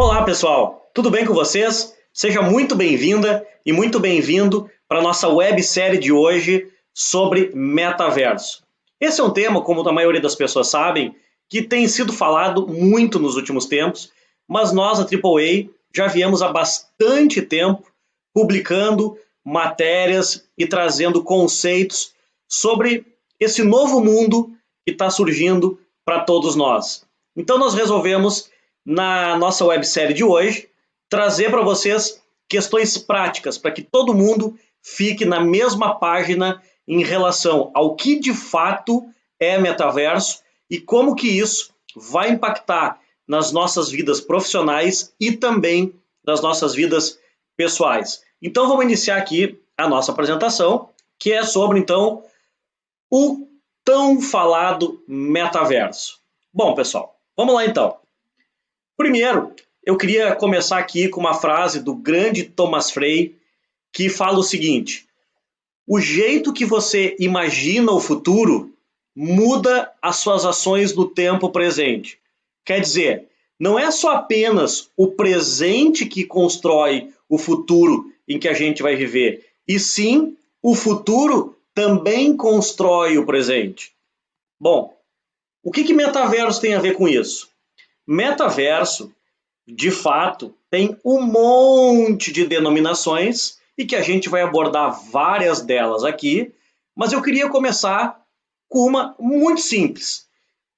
Olá, pessoal! Tudo bem com vocês? Seja muito bem-vinda e muito bem-vindo para a nossa websérie de hoje sobre metaverso. Esse é um tema, como a maioria das pessoas sabem, que tem sido falado muito nos últimos tempos, mas nós, a AAA, já viemos há bastante tempo publicando matérias e trazendo conceitos sobre esse novo mundo que está surgindo para todos nós. Então nós resolvemos, na nossa websérie de hoje, trazer para vocês questões práticas para que todo mundo fique na mesma página em relação ao que de fato é metaverso e como que isso vai impactar nas nossas vidas profissionais e também nas nossas vidas pessoais. Então vamos iniciar aqui a nossa apresentação, que é sobre então o tão falado metaverso. Bom, pessoal, vamos lá então. Primeiro, eu queria começar aqui com uma frase do grande Thomas Frey, que fala o seguinte: o jeito que você imagina o futuro muda as suas ações no tempo presente. Quer dizer, não é só apenas o presente que constrói o futuro em que a gente vai viver, e sim o futuro também constrói o presente. Bom, o que, que metaverso tem a ver com isso? Metaverso, de fato, tem um monte de denominações e que a gente vai abordar várias delas aqui, mas eu queria começar com uma muito simples,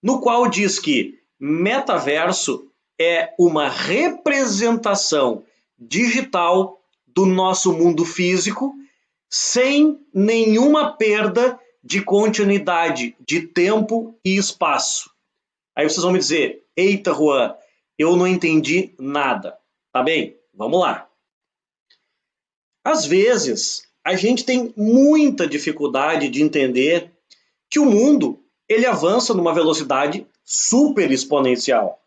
no qual diz que metaverso é uma representação digital do nosso mundo físico sem nenhuma perda de continuidade de tempo e espaço. Aí vocês vão me dizer, eita Juan, eu não entendi nada. Tá bem? Vamos lá. Às vezes, a gente tem muita dificuldade de entender que o mundo ele avança numa velocidade super exponencial.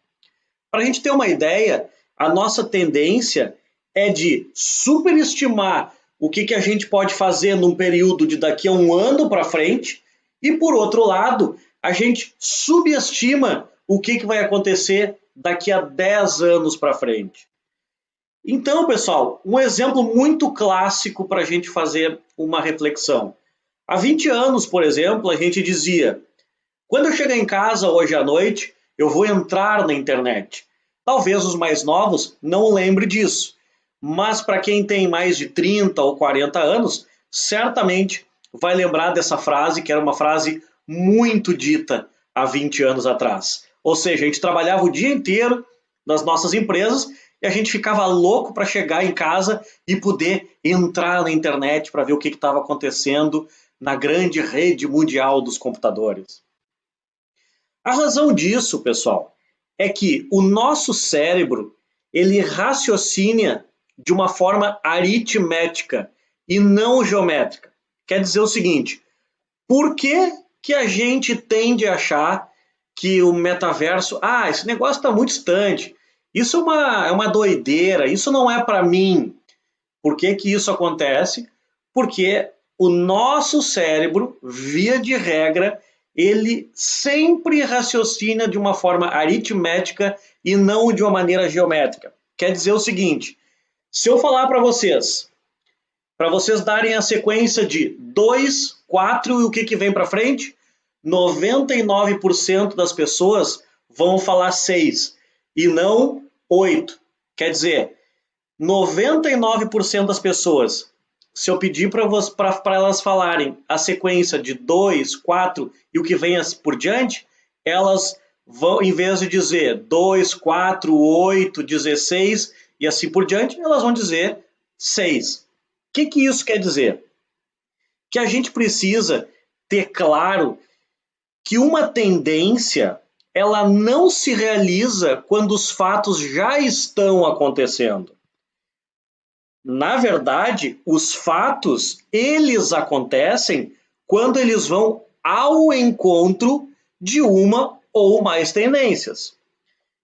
Para a gente ter uma ideia, a nossa tendência é de superestimar o que, que a gente pode fazer num período de daqui a um ano para frente, e por outro lado, a gente subestima o que, que vai acontecer daqui a 10 anos para frente. Então, pessoal, um exemplo muito clássico para a gente fazer uma reflexão. Há 20 anos, por exemplo, a gente dizia: quando eu chegar em casa hoje à noite, eu vou entrar na internet. Talvez os mais novos não lembrem disso, mas para quem tem mais de 30 ou 40 anos, certamente vai lembrar dessa frase, que era uma frase muito dita há 20 anos atrás. Ou seja, a gente trabalhava o dia inteiro nas nossas empresas e a gente ficava louco para chegar em casa e poder entrar na internet para ver o que estava acontecendo na grande rede mundial dos computadores. A razão disso, pessoal, é que o nosso cérebro ele raciocina de uma forma aritmética e não geométrica. Quer dizer o seguinte: por que, que a gente tende a achar que o metaverso, ah, esse negócio está muito distante, isso é uma, é uma doideira, isso não é para mim. Por que, que isso acontece? Porque o nosso cérebro, via de regra, ele sempre raciocina de uma forma aritmética e não de uma maneira geométrica. Quer dizer o seguinte: se eu falar para vocês, para vocês darem a sequência de 2, 4 e o que, que vem para frente, 99% das pessoas vão falar 6 e não 8. Quer dizer, 99% das pessoas, se eu pedir para elas falarem a sequência de 2, 4 e o que vem por diante, elas vão, em vez de dizer 2, 4, 8, 16 e assim por diante, elas vão dizer 6. O que, que isso quer dizer? Que a gente precisa ter claro que uma tendência ela não se realiza quando os fatos já estão acontecendo. Na verdade, os fatos eles acontecem quando eles vão ao encontro de uma ou mais tendências.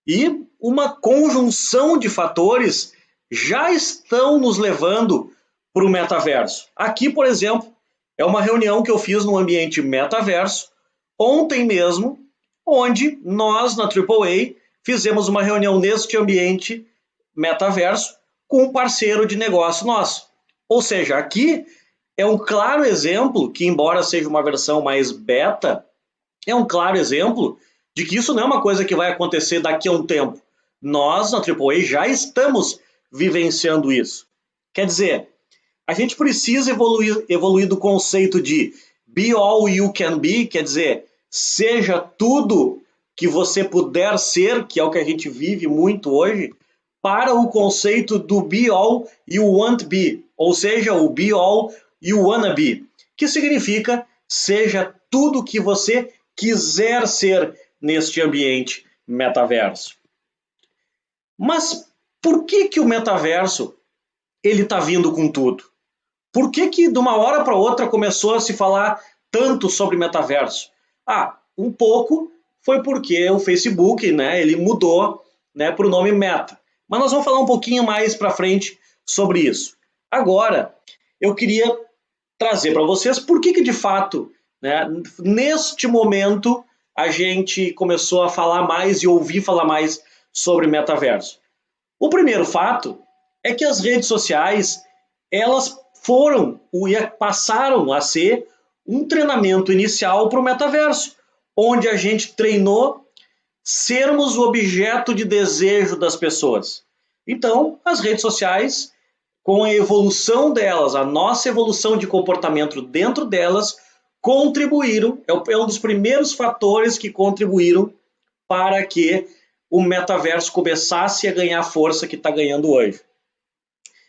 E uma conjunção de fatores já estão nos levando para o metaverso. Aqui, por exemplo, é uma reunião que eu fiz no ambiente metaverso ontem mesmo, onde nós na AAA fizemos uma reunião neste ambiente metaverso com um parceiro de negócio nosso. Ou seja, aqui é um claro exemplo que, embora seja uma versão mais beta, é um claro exemplo de que isso não é uma coisa que vai acontecer daqui a um tempo. Nós, na AAA, já estamos vivenciando isso. Quer dizer, a gente precisa evoluir, evoluir do conceito de be all you can be, quer dizer, seja tudo que você puder ser, que é o que a gente vive muito hoje, para o conceito do be all you want be, ou seja, o be all you wanna be, que significa seja tudo que você quiser ser neste ambiente metaverso. Mas por que que o metaverso ele está vindo com tudo? Por que que de uma hora para outra começou a se falar tanto sobre metaverso? Ah, um pouco foi porque o Facebook, né, ele mudou, né, para o nome Meta. Mas nós vamos falar um pouquinho mais para frente sobre isso. Agora, eu queria trazer para vocês por que que de fato, né, neste momento a gente começou a falar mais e ouvir falar mais sobre metaverso. O primeiro fato é que as redes sociais, elas foram e passaram a ser um treinamento inicial para o metaverso, onde a gente treinou sermos o objeto de desejo das pessoas. Então, as redes sociais, com a evolução delas, a nossa evolução de comportamento dentro delas, contribuíram, é, é um dos primeiros fatores que contribuíram para que o metaverso começasse a ganhar a força que está ganhando hoje.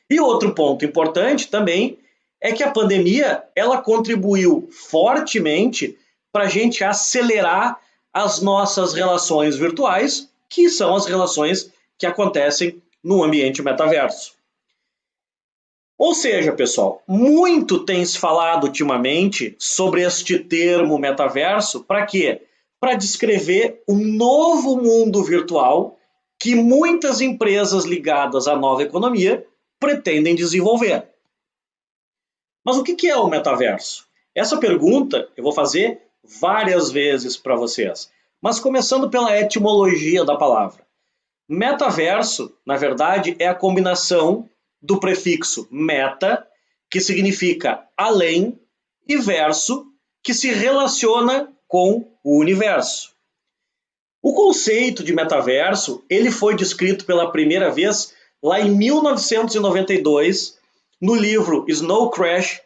E outro ponto importante também é que a pandemia ela contribuiu fortemente para a gente acelerar as nossas relações virtuais, que são as relações que acontecem no ambiente metaverso. Ou seja, pessoal, muito tem se falado ultimamente sobre este termo metaverso para quê? Para descrever um novo mundo virtual que muitas empresas ligadas à nova economia pretendem desenvolver. Mas o que é o metaverso? Essa pergunta eu vou fazer várias vezes para vocês, mas começando pela etimologia da palavra. Metaverso, na verdade, é a combinação do prefixo meta, que significa além, e verso, que se relaciona com o universo. O conceito de metaverso ele foi descrito pela primeira vez lá em 1992 no livro Snow Crash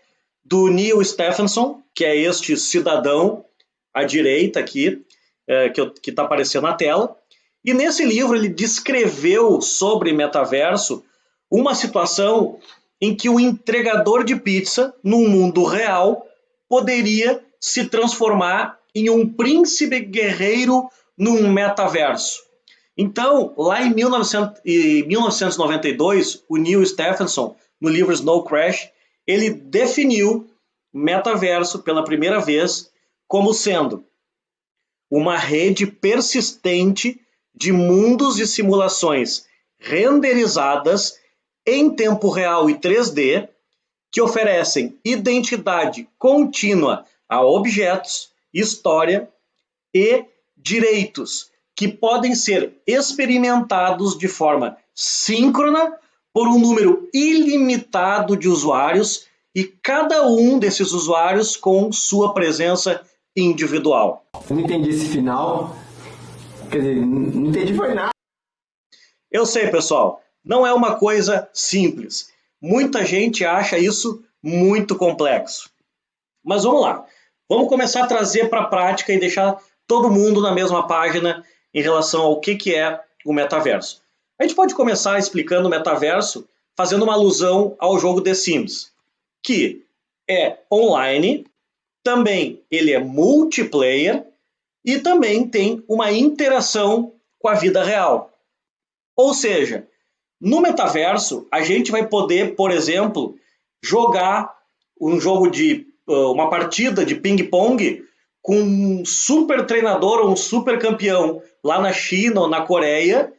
do Neil Stephenson, que é este cidadão à direita aqui, é, que está aparecendo na tela. E nesse livro ele descreveu sobre metaverso uma situação em que o entregador de pizza, num mundo real, poderia se transformar em um príncipe guerreiro num metaverso. Então, lá em 1900, 1992, o Neil Stephenson, no livro Snow Crash, ele definiu metaverso pela primeira vez como sendo uma rede persistente de mundos e simulações renderizadas em tempo real e 3D que oferecem identidade contínua a objetos, história e direitos que podem ser experimentados de forma síncrona por um número ilimitado de usuários e cada um desses usuários com sua presença individual. Eu não entendi esse final. Quer dizer, não entendi foi nada. Eu sei, pessoal, não é uma coisa simples. Muita gente acha isso muito complexo. Mas vamos lá. Vamos começar a trazer para a prática e deixar todo mundo na mesma página em relação ao que, que é o metaverso. A gente pode começar explicando o metaverso fazendo uma alusão ao jogo The Sims, que é online, também ele é multiplayer e também tem uma interação com a vida real. Ou seja, no metaverso a gente vai poder, por exemplo, jogar um jogo de uma partida de ping-pong com um super treinador ou um super campeão lá na China ou na Coreia,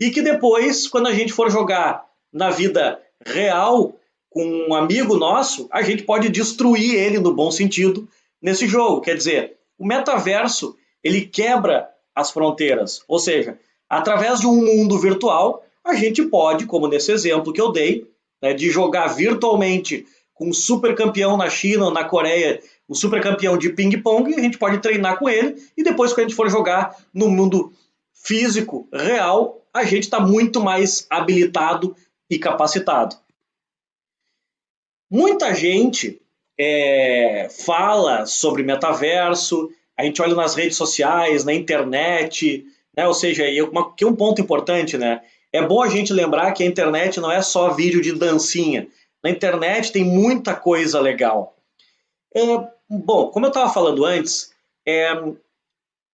e que depois, quando a gente for jogar na vida real com um amigo nosso, a gente pode destruir ele no bom sentido nesse jogo. Quer dizer, o metaverso ele quebra as fronteiras, ou seja, através de um mundo virtual, a gente pode, como nesse exemplo que eu dei, né, de jogar virtualmente com um super campeão na China ou na Coreia, um super campeão de ping-pong, a gente pode treinar com ele e depois, quando a gente for jogar no mundo físico real, a gente está muito mais habilitado e capacitado. Muita gente é, fala sobre metaverso, a gente olha nas redes sociais, na internet, né? ou seja, que é um ponto importante, né? É bom a gente lembrar que a internet não é só vídeo de dancinha. Na internet tem muita coisa legal. É, bom, como eu estava falando antes, é,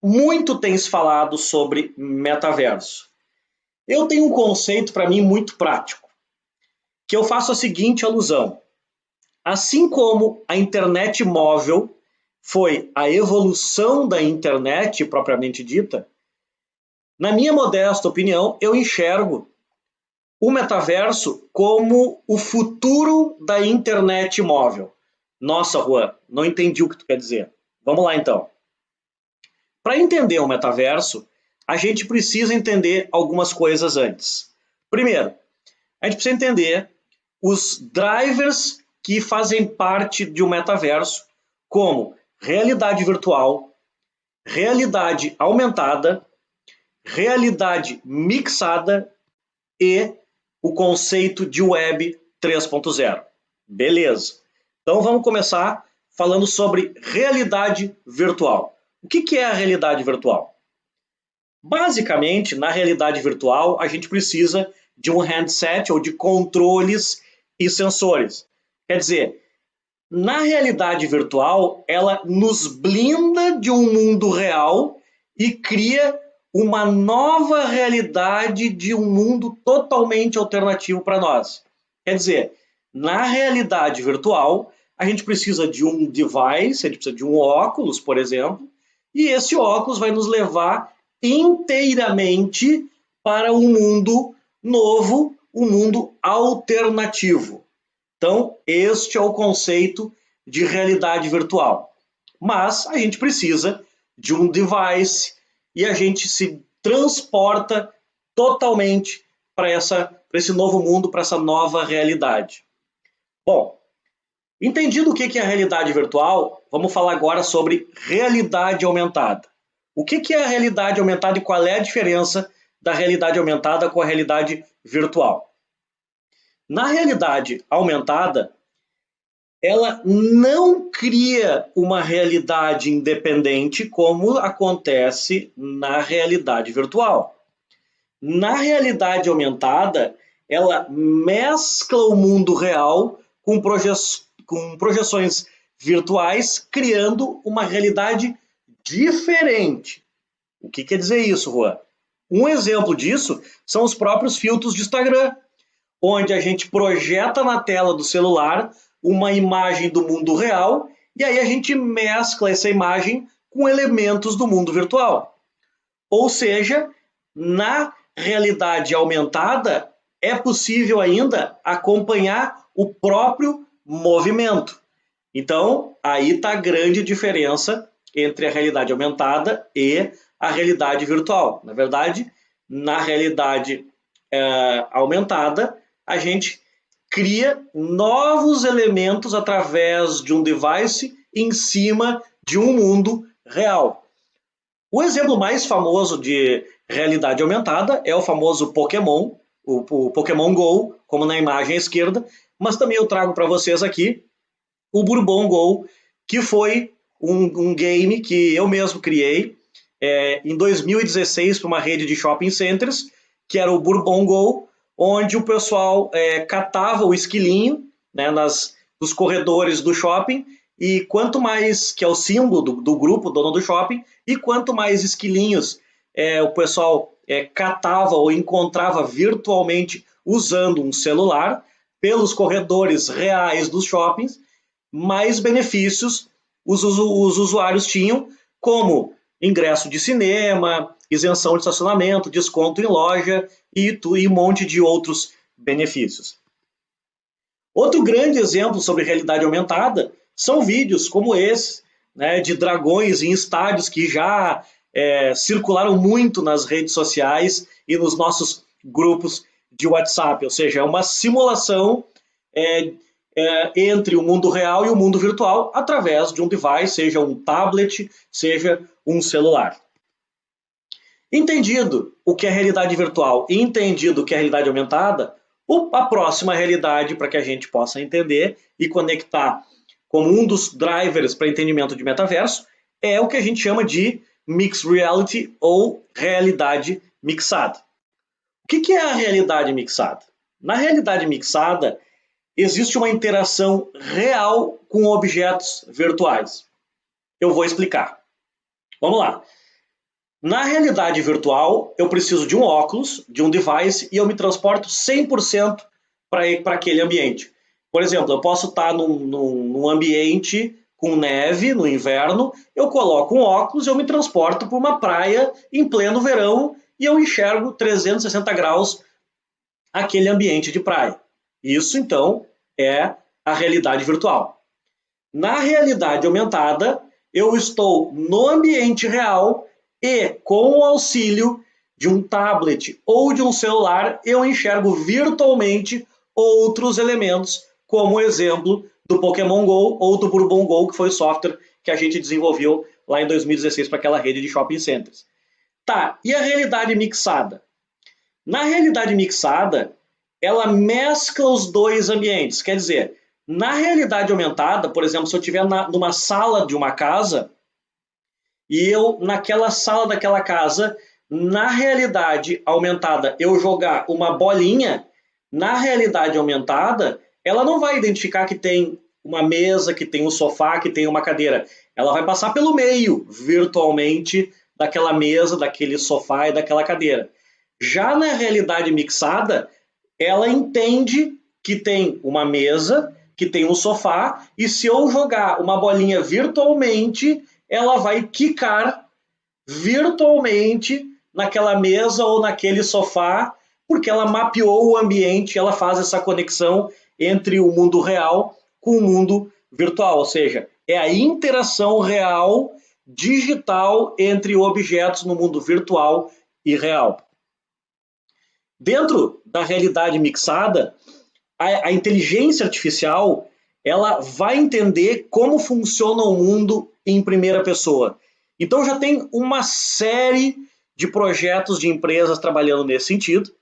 muito tem se falado sobre metaverso. Eu tenho um conceito para mim muito prático, que eu faço a seguinte alusão. Assim como a internet móvel foi a evolução da internet propriamente dita, na minha modesta opinião, eu enxergo o metaverso como o futuro da internet móvel. Nossa, Juan, não entendi o que tu quer dizer. Vamos lá então. Para entender o metaverso, a gente precisa entender algumas coisas antes. Primeiro, a gente precisa entender os drivers que fazem parte de um metaverso, como realidade virtual, realidade aumentada, realidade mixada e o conceito de web 3.0. Beleza. Então vamos começar falando sobre realidade virtual. O que, é a realidade virtual? Basicamente, na realidade virtual, a gente precisa de um handset ou de controles e sensores. Quer dizer, na realidade virtual, ela nos blinda de um mundo real e cria uma nova realidade de um mundo totalmente alternativo para nós. Quer dizer, na realidade virtual, a gente precisa de um device, a gente precisa de um óculos, por exemplo, e esse óculos vai nos levar inteiramente para um mundo novo, um mundo alternativo. Então, este é o conceito de realidade virtual. Mas a gente precisa de um device, e a gente se transporta totalmente para esse novo mundo, para essa nova realidade. Bom, entendido o que é realidade virtual, vamos falar agora sobre realidade aumentada. O que é a realidade aumentada e qual é a diferença da realidade aumentada com a realidade virtual? Na realidade aumentada, ela não cria uma realidade independente como acontece na realidade virtual. Na realidade aumentada, ela mescla o mundo real com, proje com projeções virtuais, criando uma realidade diferente. O que quer dizer isso, Juan? Um exemplo disso são os próprios filtros de Instagram, onde a gente projeta na tela do celular uma imagem do mundo real e aí a gente mescla essa imagem com elementos do mundo virtual. Ou seja, na realidade aumentada é possível ainda acompanhar o próprio movimento. Então, aí está a grande diferença entre a realidade aumentada e a realidade virtual. Na verdade, na realidade é, aumentada, a gente cria novos elementos através de um device em cima de um mundo real. O exemplo mais famoso de realidade aumentada é o famoso Pokémon, o, o Pokémon Go, como na imagem à esquerda, mas também eu trago para vocês aqui o Bourbon Go, que foi um, um game que eu mesmo criei é, em 2016 para uma rede de shopping centers, que era o Bourbon Go, onde o pessoal é, catava o esquilinho né, nas, nos corredores do shopping e quanto mais, que é o símbolo do, do grupo, dono do shopping, e quanto mais esquilinhos é, o pessoal é, catava ou encontrava virtualmente usando um celular pelos corredores reais dos shoppings, mais benefícios os, os usuários tinham, como ingresso de cinema, isenção de estacionamento, desconto em loja e, e um monte de outros benefícios. Outro grande exemplo sobre realidade aumentada são vídeos como esse, né, de dragões em estádios que já é, circularam muito nas redes sociais e nos nossos grupos de WhatsApp, ou seja, é uma simulação é, é, entre o mundo real e o mundo virtual através de um device, seja um tablet, seja um celular. Entendido o que é realidade virtual e entendido o que é realidade aumentada, a próxima realidade para que a gente possa entender e conectar como um dos drivers para entendimento de metaverso é o que a gente chama de Mixed Reality ou realidade mixada. O que é a realidade mixada? Na realidade mixada, existe uma interação real com objetos virtuais. Eu vou explicar. Vamos lá. Na realidade virtual, eu preciso de um óculos, de um device, e eu me transporto 100% para aquele ambiente. Por exemplo, eu posso estar num, num, num, ambiente com neve no inverno, eu coloco um óculos, eu me transporto para uma praia em pleno verão e eu enxergo 360 graus aquele ambiente de praia. Isso, então, é a realidade virtual. Na realidade aumentada, eu estou no ambiente real e, com o auxílio de um tablet ou de um celular, eu enxergo virtualmente outros elementos, como o exemplo do Pokémon Go ou do Bourbon Go, que foi o software que a gente desenvolveu lá em 2016 para aquela rede de shopping centers. Tá, e a realidade mixada? Na realidade mixada, ela mescla os dois ambientes. Quer dizer, na realidade aumentada, por exemplo, se eu estiver numa sala de uma casa, e eu, naquela sala daquela casa, na realidade aumentada, eu jogar uma bolinha, na realidade aumentada, ela não vai identificar que tem uma mesa, que tem um sofá, que tem uma cadeira. Ela vai passar pelo meio, virtualmente, daquela mesa, daquele sofá e daquela cadeira. Já na realidade mixada, ela entende que tem uma mesa, que tem um sofá, e se eu jogar uma bolinha virtualmente, ela vai quicar virtualmente naquela mesa ou naquele sofá, porque ela mapeou o ambiente, ela faz essa conexão entre o mundo real com o mundo virtual, ou seja, é a interação real digital entre objetos no mundo virtual e real. Dentro da realidade mixada, a, a inteligência artificial ela vai entender como funciona o mundo em primeira pessoa. Então já tem uma série de projetos de empresas trabalhando nesse sentido,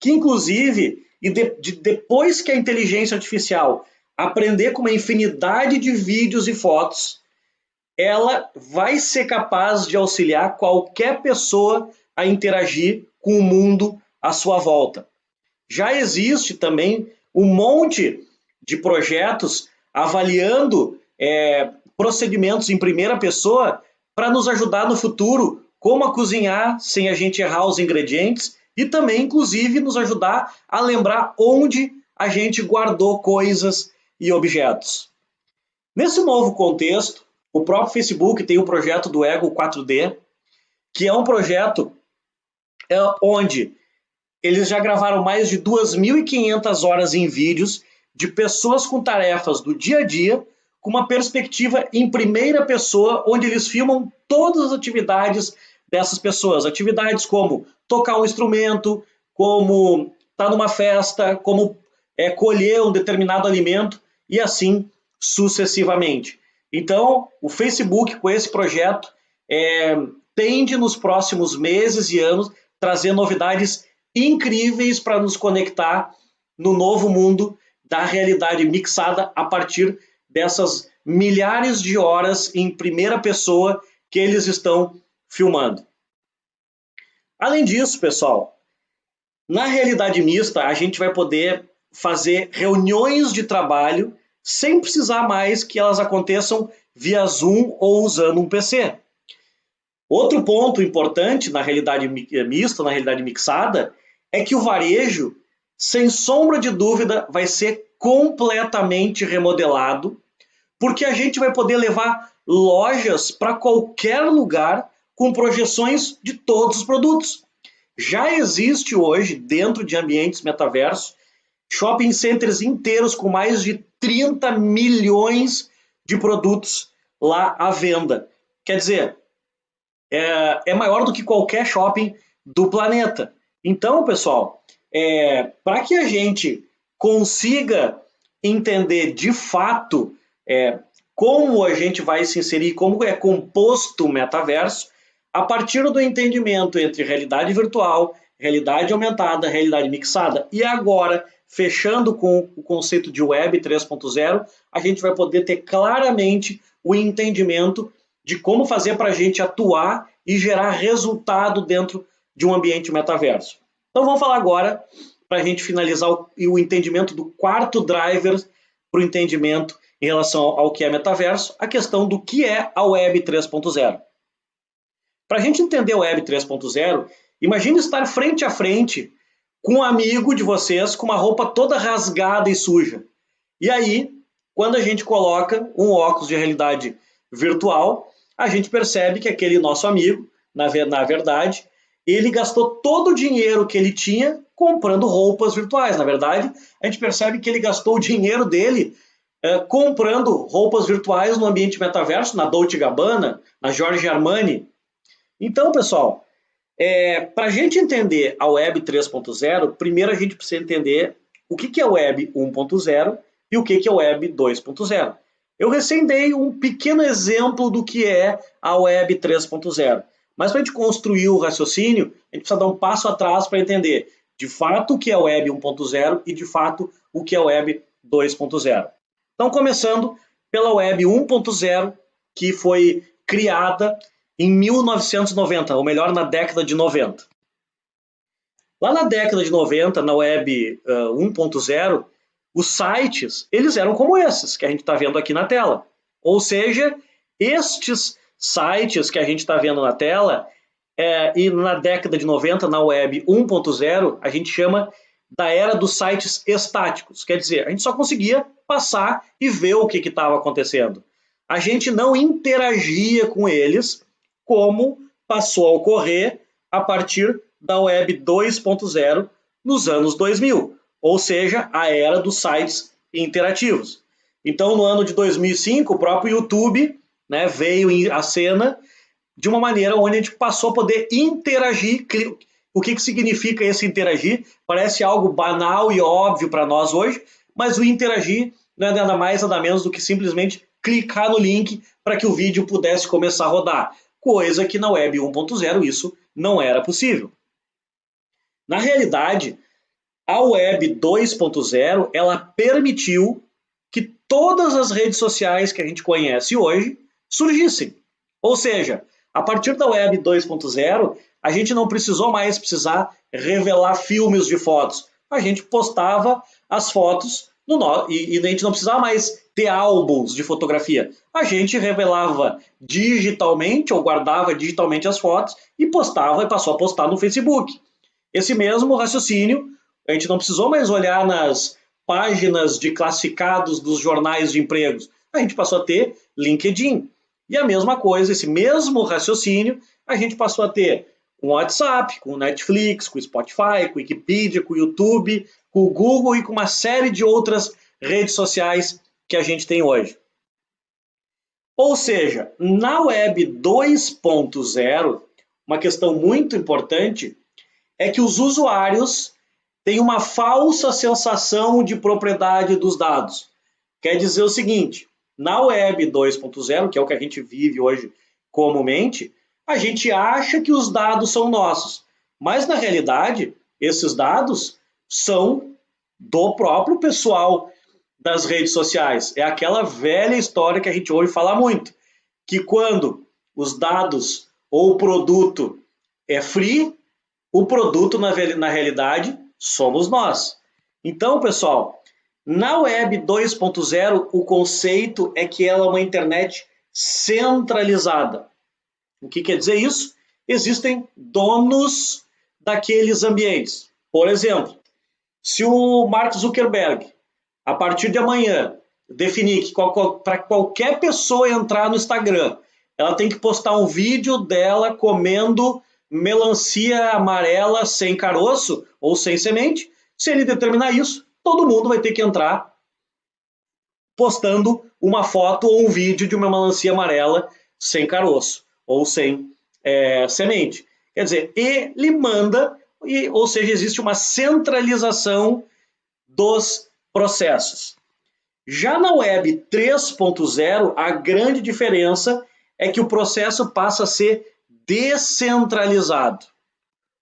que inclusive, e de, de, depois que a inteligência artificial aprender com uma infinidade de vídeos e fotos, ela vai ser capaz de auxiliar qualquer pessoa a interagir com o mundo à sua volta. Já existe também um monte de projetos avaliando é, procedimentos em primeira pessoa para nos ajudar no futuro como a cozinhar sem a gente errar os ingredientes e também, inclusive, nos ajudar a lembrar onde a gente guardou coisas e objetos. Nesse novo contexto, o próprio Facebook tem o projeto do Ego 4D, que é um projeto é, onde eles já gravaram mais de 2.500 horas em vídeos de pessoas com tarefas do dia a dia, com uma perspectiva em primeira pessoa, onde eles filmam todas as atividades dessas pessoas. Atividades como tocar um instrumento, como estar tá numa festa, como é, colher um determinado alimento e assim sucessivamente. Então, o Facebook, com esse projeto, é, tende nos próximos meses e anos trazer novidades incríveis para nos conectar no novo mundo da realidade mixada a partir dessas milhares de horas em primeira pessoa que eles estão filmando. Além disso, pessoal, na realidade mista a gente vai poder fazer reuniões de trabalho sem precisar mais que elas aconteçam via Zoom ou usando um PC. Outro ponto importante na realidade mista, na realidade mixada, é que o varejo, sem sombra de dúvida, vai ser completamente remodelado, porque a gente vai poder levar lojas para qualquer lugar com projeções de todos os produtos. Já existe hoje, dentro de ambientes metaversos, shopping centers inteiros com mais de 30 milhões de produtos lá à venda. Quer dizer, é, é maior do que qualquer shopping do planeta. Então, pessoal, é, para que a gente consiga entender de fato é, como a gente vai se inserir, como é composto o metaverso, a partir do entendimento entre realidade virtual, realidade aumentada, realidade mixada e agora fechando com o conceito de Web 3.0, a gente vai poder ter claramente o entendimento de como fazer para a gente atuar e gerar resultado dentro de um ambiente metaverso. Então vamos falar agora, para a gente finalizar o, o entendimento do quarto driver para o entendimento em relação ao que é metaverso, a questão do que é a Web 3.0. Para a gente entender a Web 3.0, imagine estar frente a frente com um amigo de vocês com uma roupa toda rasgada e suja. E aí, quando a gente coloca um óculos de realidade virtual, a gente percebe que aquele nosso amigo, na, na verdade, ele gastou todo o dinheiro que ele tinha comprando roupas virtuais. Na verdade, a gente percebe que ele gastou o dinheiro dele é, comprando roupas virtuais no ambiente metaverso, na Dolce Gabbana, na Giorgio Armani. Então, pessoal, é, Para a gente entender a Web 3.0, primeiro a gente precisa entender o que, que é Web 1.0 e o que, que é Web 2.0. Eu recém dei um pequeno exemplo do que é a Web 3.0, mas para a gente construir o raciocínio, a gente precisa dar um passo atrás para entender de fato o que é a Web 1.0 e de fato o que é a Web 2.0. Então, começando pela Web 1.0, que foi criada em 1990, ou melhor, na década de 90. Lá na década de 90, na web uh, 1.0, os sites eles eram como esses que a gente está vendo aqui na tela. Ou seja, estes sites que a gente está vendo na tela, é, e na década de 90, na web 1.0, a gente chama da era dos sites estáticos. Quer dizer, a gente só conseguia passar e ver o que estava acontecendo. A gente não interagia com eles como passou a ocorrer a partir da Web 2.0 nos anos 2000, ou seja, a era dos sites interativos. Então, no ano de 2005, o próprio YouTube né, veio à cena de uma maneira onde a gente passou a poder interagir. O que, que significa esse interagir? Parece algo banal e óbvio para nós hoje, mas o interagir não é nada mais nada menos do que simplesmente clicar no link para que o vídeo pudesse começar a rodar coisa que na Web 1.0 isso não era possível. Na realidade, a Web 2.0 ela permitiu que todas as redes sociais que a gente conhece hoje surgissem. Ou seja, a partir da Web 2.0, a gente não precisou mais precisar revelar filmes de fotos. A gente postava as fotos no, e, e a gente não precisava mais ter álbuns de fotografia. A gente revelava digitalmente ou guardava digitalmente as fotos e postava e passou a postar no Facebook. Esse mesmo raciocínio, a gente não precisou mais olhar nas páginas de classificados dos jornais de empregos. A gente passou a ter LinkedIn. E a mesma coisa, esse mesmo raciocínio, a gente passou a ter com WhatsApp, com Netflix, com Spotify, com Wikipedia, com o YouTube, com o Google e com uma série de outras redes sociais que a gente tem hoje. Ou seja, na Web 2.0, uma questão muito importante é que os usuários têm uma falsa sensação de propriedade dos dados. Quer dizer o seguinte, na Web 2.0, que é o que a gente vive hoje comumente, a gente acha que os dados são nossos, mas na realidade, esses dados são do próprio pessoal das redes sociais. É aquela velha história que a gente ouve falar muito, que quando os dados ou o produto é free, o produto na, na realidade somos nós. Então, pessoal, na Web 2.0 o conceito é que ela é uma internet centralizada. O que quer dizer isso? Existem donos daqueles ambientes. Por exemplo, se o Mark Zuckerberg a partir de amanhã, definir que para qualquer pessoa entrar no Instagram, ela tem que postar um vídeo dela comendo melancia amarela sem caroço ou sem semente. Se ele determinar isso, todo mundo vai ter que entrar postando uma foto ou um vídeo de uma melancia amarela sem caroço ou sem é, semente. Quer dizer, ele manda e, ou seja, existe uma centralização dos processos. Já na Web 3.0, a grande diferença é que o processo passa a ser descentralizado.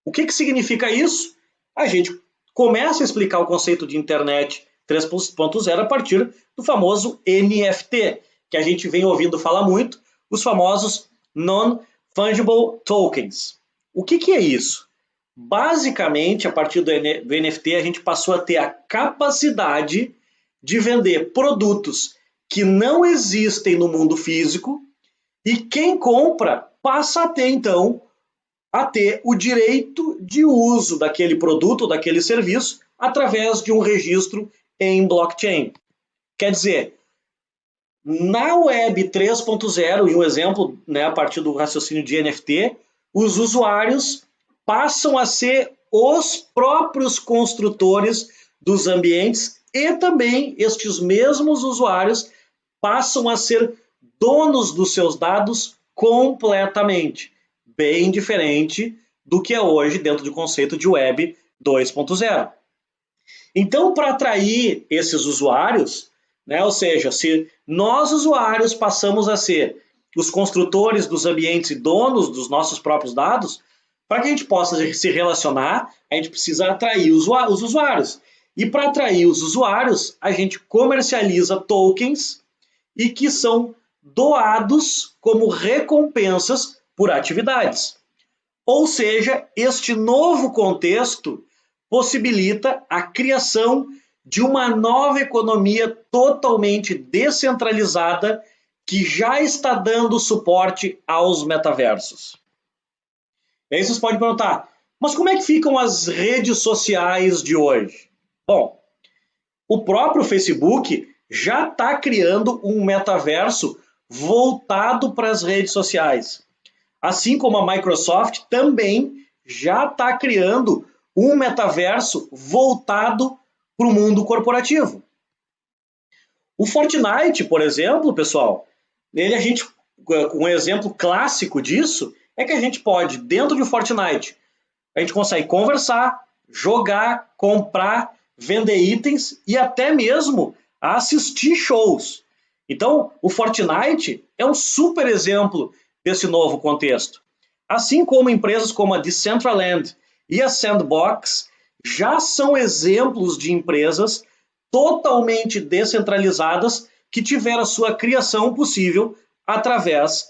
O que, que significa isso? A gente começa a explicar o conceito de internet 3.0 a partir do famoso NFT, que a gente vem ouvindo falar muito, os famosos Non-Fungible Tokens. O que, que é isso? Basicamente, a partir do NFT, a gente passou a ter a capacidade de vender produtos que não existem no mundo físico e quem compra passa a ter, então, a ter o direito de uso daquele produto, daquele serviço, através de um registro em blockchain. Quer dizer, na Web 3.0, e um exemplo né, a partir do raciocínio de NFT, os usuários passam a ser os próprios construtores dos ambientes e também estes mesmos usuários passam a ser donos dos seus dados completamente, bem diferente do que é hoje dentro do conceito de Web 2.0. Então, para atrair esses usuários, né? Ou seja, se nós usuários passamos a ser os construtores dos ambientes e donos dos nossos próprios dados, para que a gente possa se relacionar, a gente precisa atrair os usuários. E para atrair os usuários, a gente comercializa tokens e que são doados como recompensas por atividades. Ou seja, este novo contexto possibilita a criação de uma nova economia totalmente descentralizada que já está dando suporte aos metaversos. E aí vocês podem perguntar, mas como é que ficam as redes sociais de hoje? Bom, o próprio Facebook já está criando um metaverso voltado para as redes sociais. Assim como a Microsoft também já está criando um metaverso voltado para o mundo corporativo. O Fortnite, por exemplo, pessoal, ele a gente um exemplo clássico disso é que a gente pode dentro de Fortnite a gente consegue conversar, jogar, comprar, vender itens e até mesmo assistir shows. Então, o Fortnite é um super exemplo desse novo contexto. Assim como empresas como a Decentraland e a Sandbox já são exemplos de empresas totalmente descentralizadas que tiveram sua criação possível através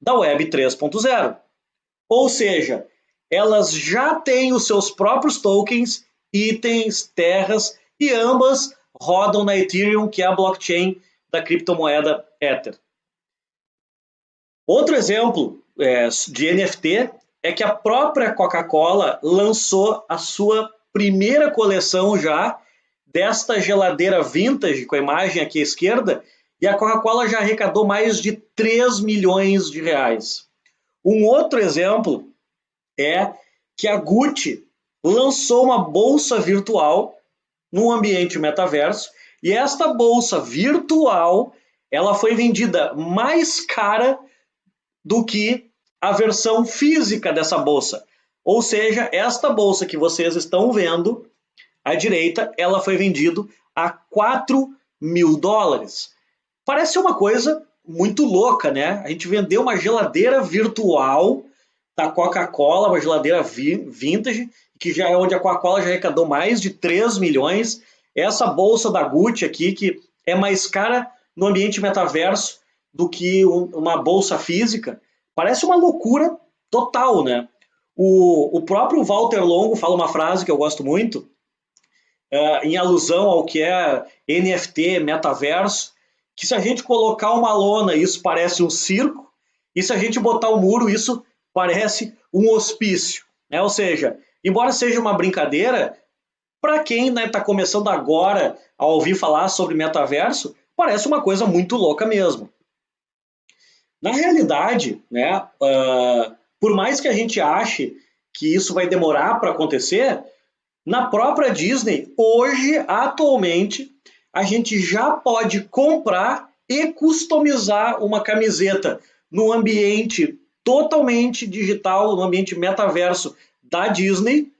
da Web 3.0. Ou seja, elas já têm os seus próprios tokens, itens, terras e ambas rodam na Ethereum, que é a blockchain da criptomoeda Ether. Outro exemplo é, de NFT é que a própria Coca-Cola lançou a sua primeira coleção já desta geladeira vintage, com a imagem aqui à esquerda, e a Coca-Cola já arrecadou mais de 3 milhões de reais. Um outro exemplo é que a Gucci lançou uma bolsa virtual no ambiente metaverso, e esta bolsa virtual ela foi vendida mais cara do que a versão física dessa bolsa. Ou seja, esta bolsa que vocês estão vendo à direita, ela foi vendida a 4 mil dólares. Parece uma coisa muito louca, né? A gente vendeu uma geladeira virtual da Coca-Cola, uma geladeira vintage, que já é onde a Coca-Cola já arrecadou mais de 3 milhões. Essa bolsa da Gucci aqui, que é mais cara no ambiente metaverso do que uma bolsa física, Parece uma loucura total, né? O, o próprio Walter Longo fala uma frase que eu gosto muito, é, em alusão ao que é NFT, metaverso, que se a gente colocar uma lona, isso parece um circo, e se a gente botar um muro, isso parece um hospício. Né? Ou seja, embora seja uma brincadeira, para quem está né, tá começando agora a ouvir falar sobre metaverso, parece uma coisa muito louca mesmo. Na realidade, né, uh, por mais que a gente ache que isso vai demorar para acontecer, na própria Disney, hoje, atualmente, a gente já pode comprar e customizar uma camiseta no ambiente totalmente digital, no ambiente metaverso da Disney,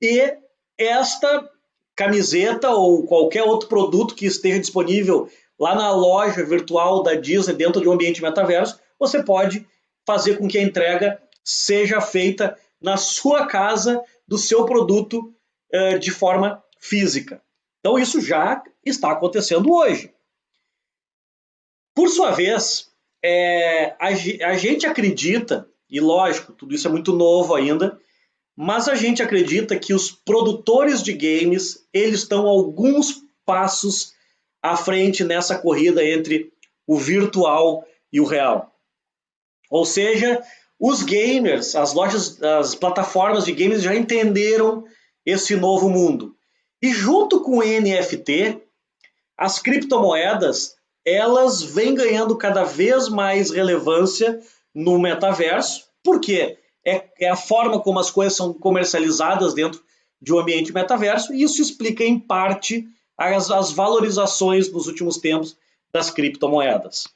e esta camiseta ou qualquer outro produto que esteja disponível lá na loja virtual da Disney dentro de um ambiente metaverso, você pode fazer com que a entrega seja feita na sua casa do seu produto uh, de forma física. Então isso já está acontecendo hoje. Por sua vez, é, a, a gente acredita, e lógico, tudo isso é muito novo ainda, mas a gente acredita que os produtores de games eles estão alguns passos à frente nessa corrida entre o virtual e o real. Ou seja, os gamers, as lojas, as plataformas de games já entenderam esse novo mundo. E junto com o NFT, as criptomoedas elas vêm ganhando cada vez mais relevância no metaverso, porque é, é a forma como as coisas são comercializadas dentro de um ambiente metaverso, e isso explica em parte as, as valorizações nos últimos tempos das criptomoedas.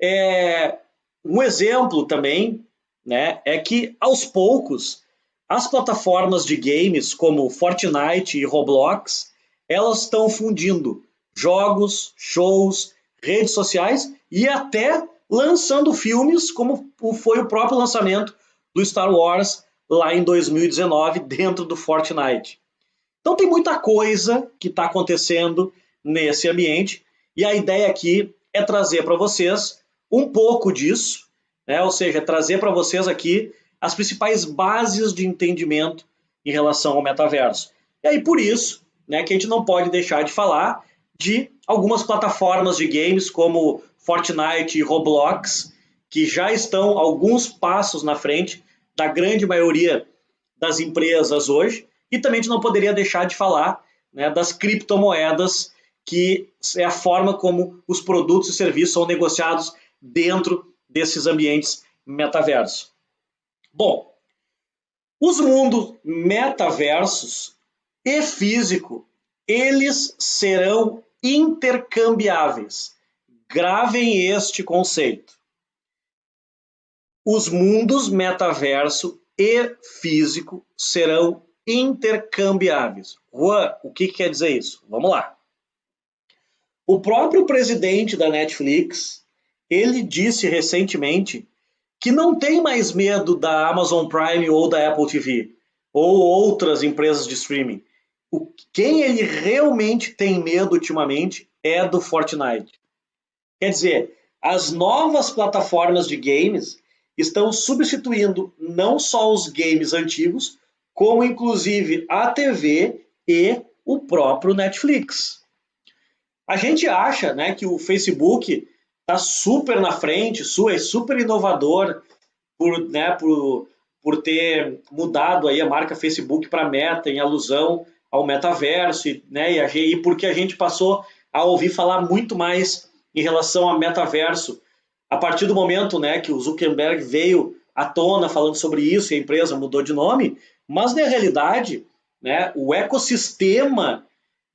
É, um exemplo também né, é que, aos poucos, as plataformas de games como Fortnite e Roblox, elas estão fundindo jogos, shows, redes sociais e até lançando filmes, como foi o próprio lançamento do Star Wars lá em 2019 dentro do Fortnite. Então tem muita coisa que está acontecendo nesse ambiente e a ideia aqui é trazer para vocês um pouco disso, né? ou seja, trazer para vocês aqui as principais bases de entendimento em relação ao metaverso. E aí por isso né, que a gente não pode deixar de falar de algumas plataformas de games como Fortnite e Roblox, que já estão alguns passos na frente da grande maioria das empresas hoje. E também a gente não poderia deixar de falar né, das criptomoedas, que é a forma como os produtos e serviços são negociados dentro desses ambientes metaversos. Bom, os mundos metaversos e físico, eles serão intercambiáveis. Gravem este conceito. Os mundos metaverso e físico serão intercambiáveis. Juan, o que, que quer dizer isso? Vamos lá. O próprio presidente da Netflix, ele disse recentemente que não tem mais medo da Amazon Prime ou da Apple TV ou outras empresas de streaming o, quem ele realmente tem medo ultimamente é do Fortnite. Quer dizer, as novas plataformas de games estão substituindo não só os games antigos, como inclusive a TV e o próprio Netflix. A gente acha né, que o Facebook está super na frente, é super inovador por, né, por, por ter mudado aí a marca Facebook para Meta em alusão ao metaverso, né, e, e porque a gente passou a ouvir falar muito mais em relação ao metaverso a partir do momento né, que o Zuckerberg veio à tona falando sobre isso e a empresa mudou de nome, mas na realidade né, o ecossistema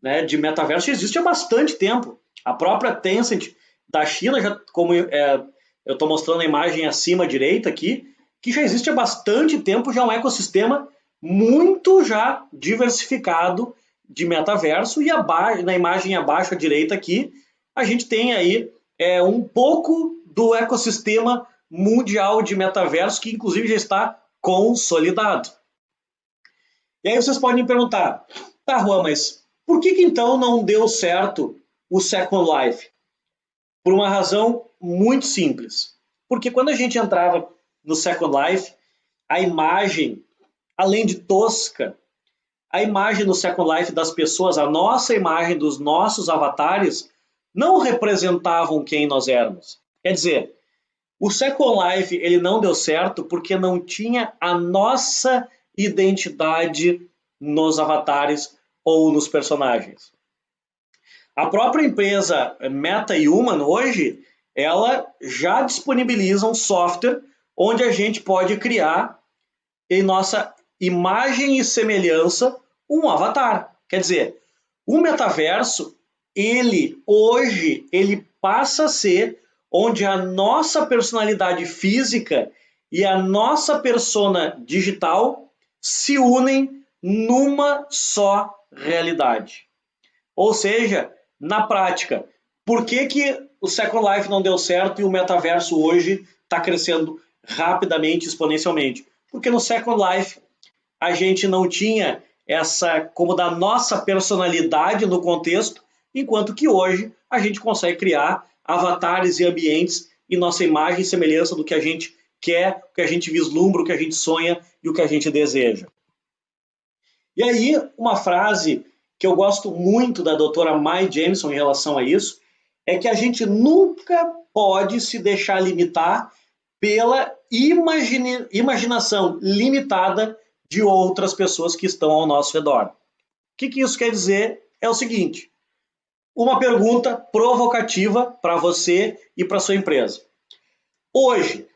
né, de metaverso existe há bastante tempo. A própria Tencent da China, já, como é, eu estou mostrando a imagem acima à direita aqui, que já existe há bastante tempo já um ecossistema muito já diversificado de metaverso e abaixo, na imagem abaixo à direita aqui, a gente tem aí é, um pouco do ecossistema mundial de metaverso que inclusive já está consolidado. E aí vocês podem me perguntar, tá Juan, mas por que, que então não deu certo o Second Life? Por uma razão muito simples. Porque quando a gente entrava no Second Life, a imagem além de tosca, a imagem no Second Life das pessoas, a nossa imagem dos nossos avatares, não representavam quem nós éramos. Quer dizer, o Second Life ele não deu certo porque não tinha a nossa identidade nos avatares ou nos personagens. A própria empresa Meta Human hoje, ela já disponibiliza um software onde a gente pode criar em nossa imagem e semelhança um avatar. Quer dizer, o metaverso, ele hoje, ele passa a ser onde a nossa personalidade física e a nossa persona digital se unem numa só realidade. Ou seja, na prática, por que, que o Second Life não deu certo e o metaverso hoje está crescendo rapidamente, exponencialmente? Porque no Second Life a gente não tinha essa como da nossa personalidade no contexto, enquanto que hoje a gente consegue criar avatares e ambientes em nossa imagem e semelhança do que a gente quer, o que a gente vislumbra, o que a gente sonha e o que a gente deseja. E aí, uma frase que eu gosto muito da doutora Mai Jameson em relação a isso, é que a gente nunca pode se deixar limitar pela imagine, imaginação limitada de outras pessoas que estão ao nosso redor. O que, que isso quer dizer? É o seguinte: uma pergunta provocativa para você e para sua empresa. Hoje,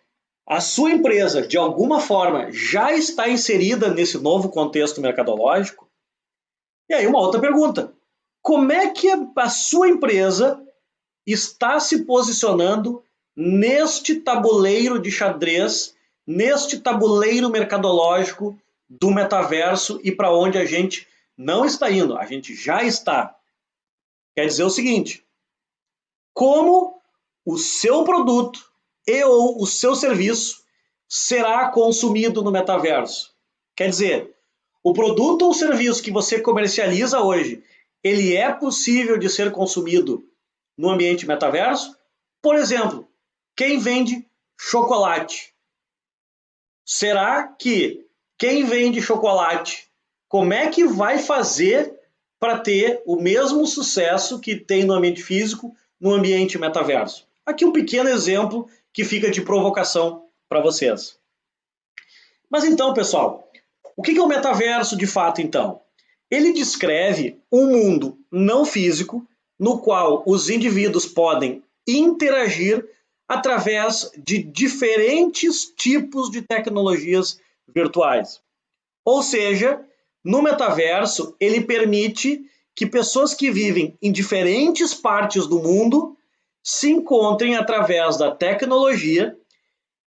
a sua empresa, de alguma forma, já está inserida nesse novo contexto mercadológico? E aí, uma outra pergunta: como é que a sua empresa está se posicionando neste tabuleiro de xadrez, neste tabuleiro mercadológico do metaverso e para onde a gente não está indo, a gente já está. Quer dizer o seguinte: como o seu produto e ou o seu serviço será consumido no metaverso? Quer dizer, o produto ou serviço que você comercializa hoje, ele é possível de ser consumido no ambiente metaverso? Por exemplo, quem vende chocolate. Será que quem vende chocolate, como é que vai fazer para ter o mesmo sucesso que tem no ambiente físico no ambiente metaverso? Aqui um pequeno exemplo que fica de provocação para vocês. Mas então, pessoal, o que é o metaverso de fato então? Ele descreve um mundo não físico no qual os indivíduos podem interagir através de diferentes tipos de tecnologias virtuais. Ou seja, no metaverso, ele permite que pessoas que vivem em diferentes partes do mundo se encontrem através da tecnologia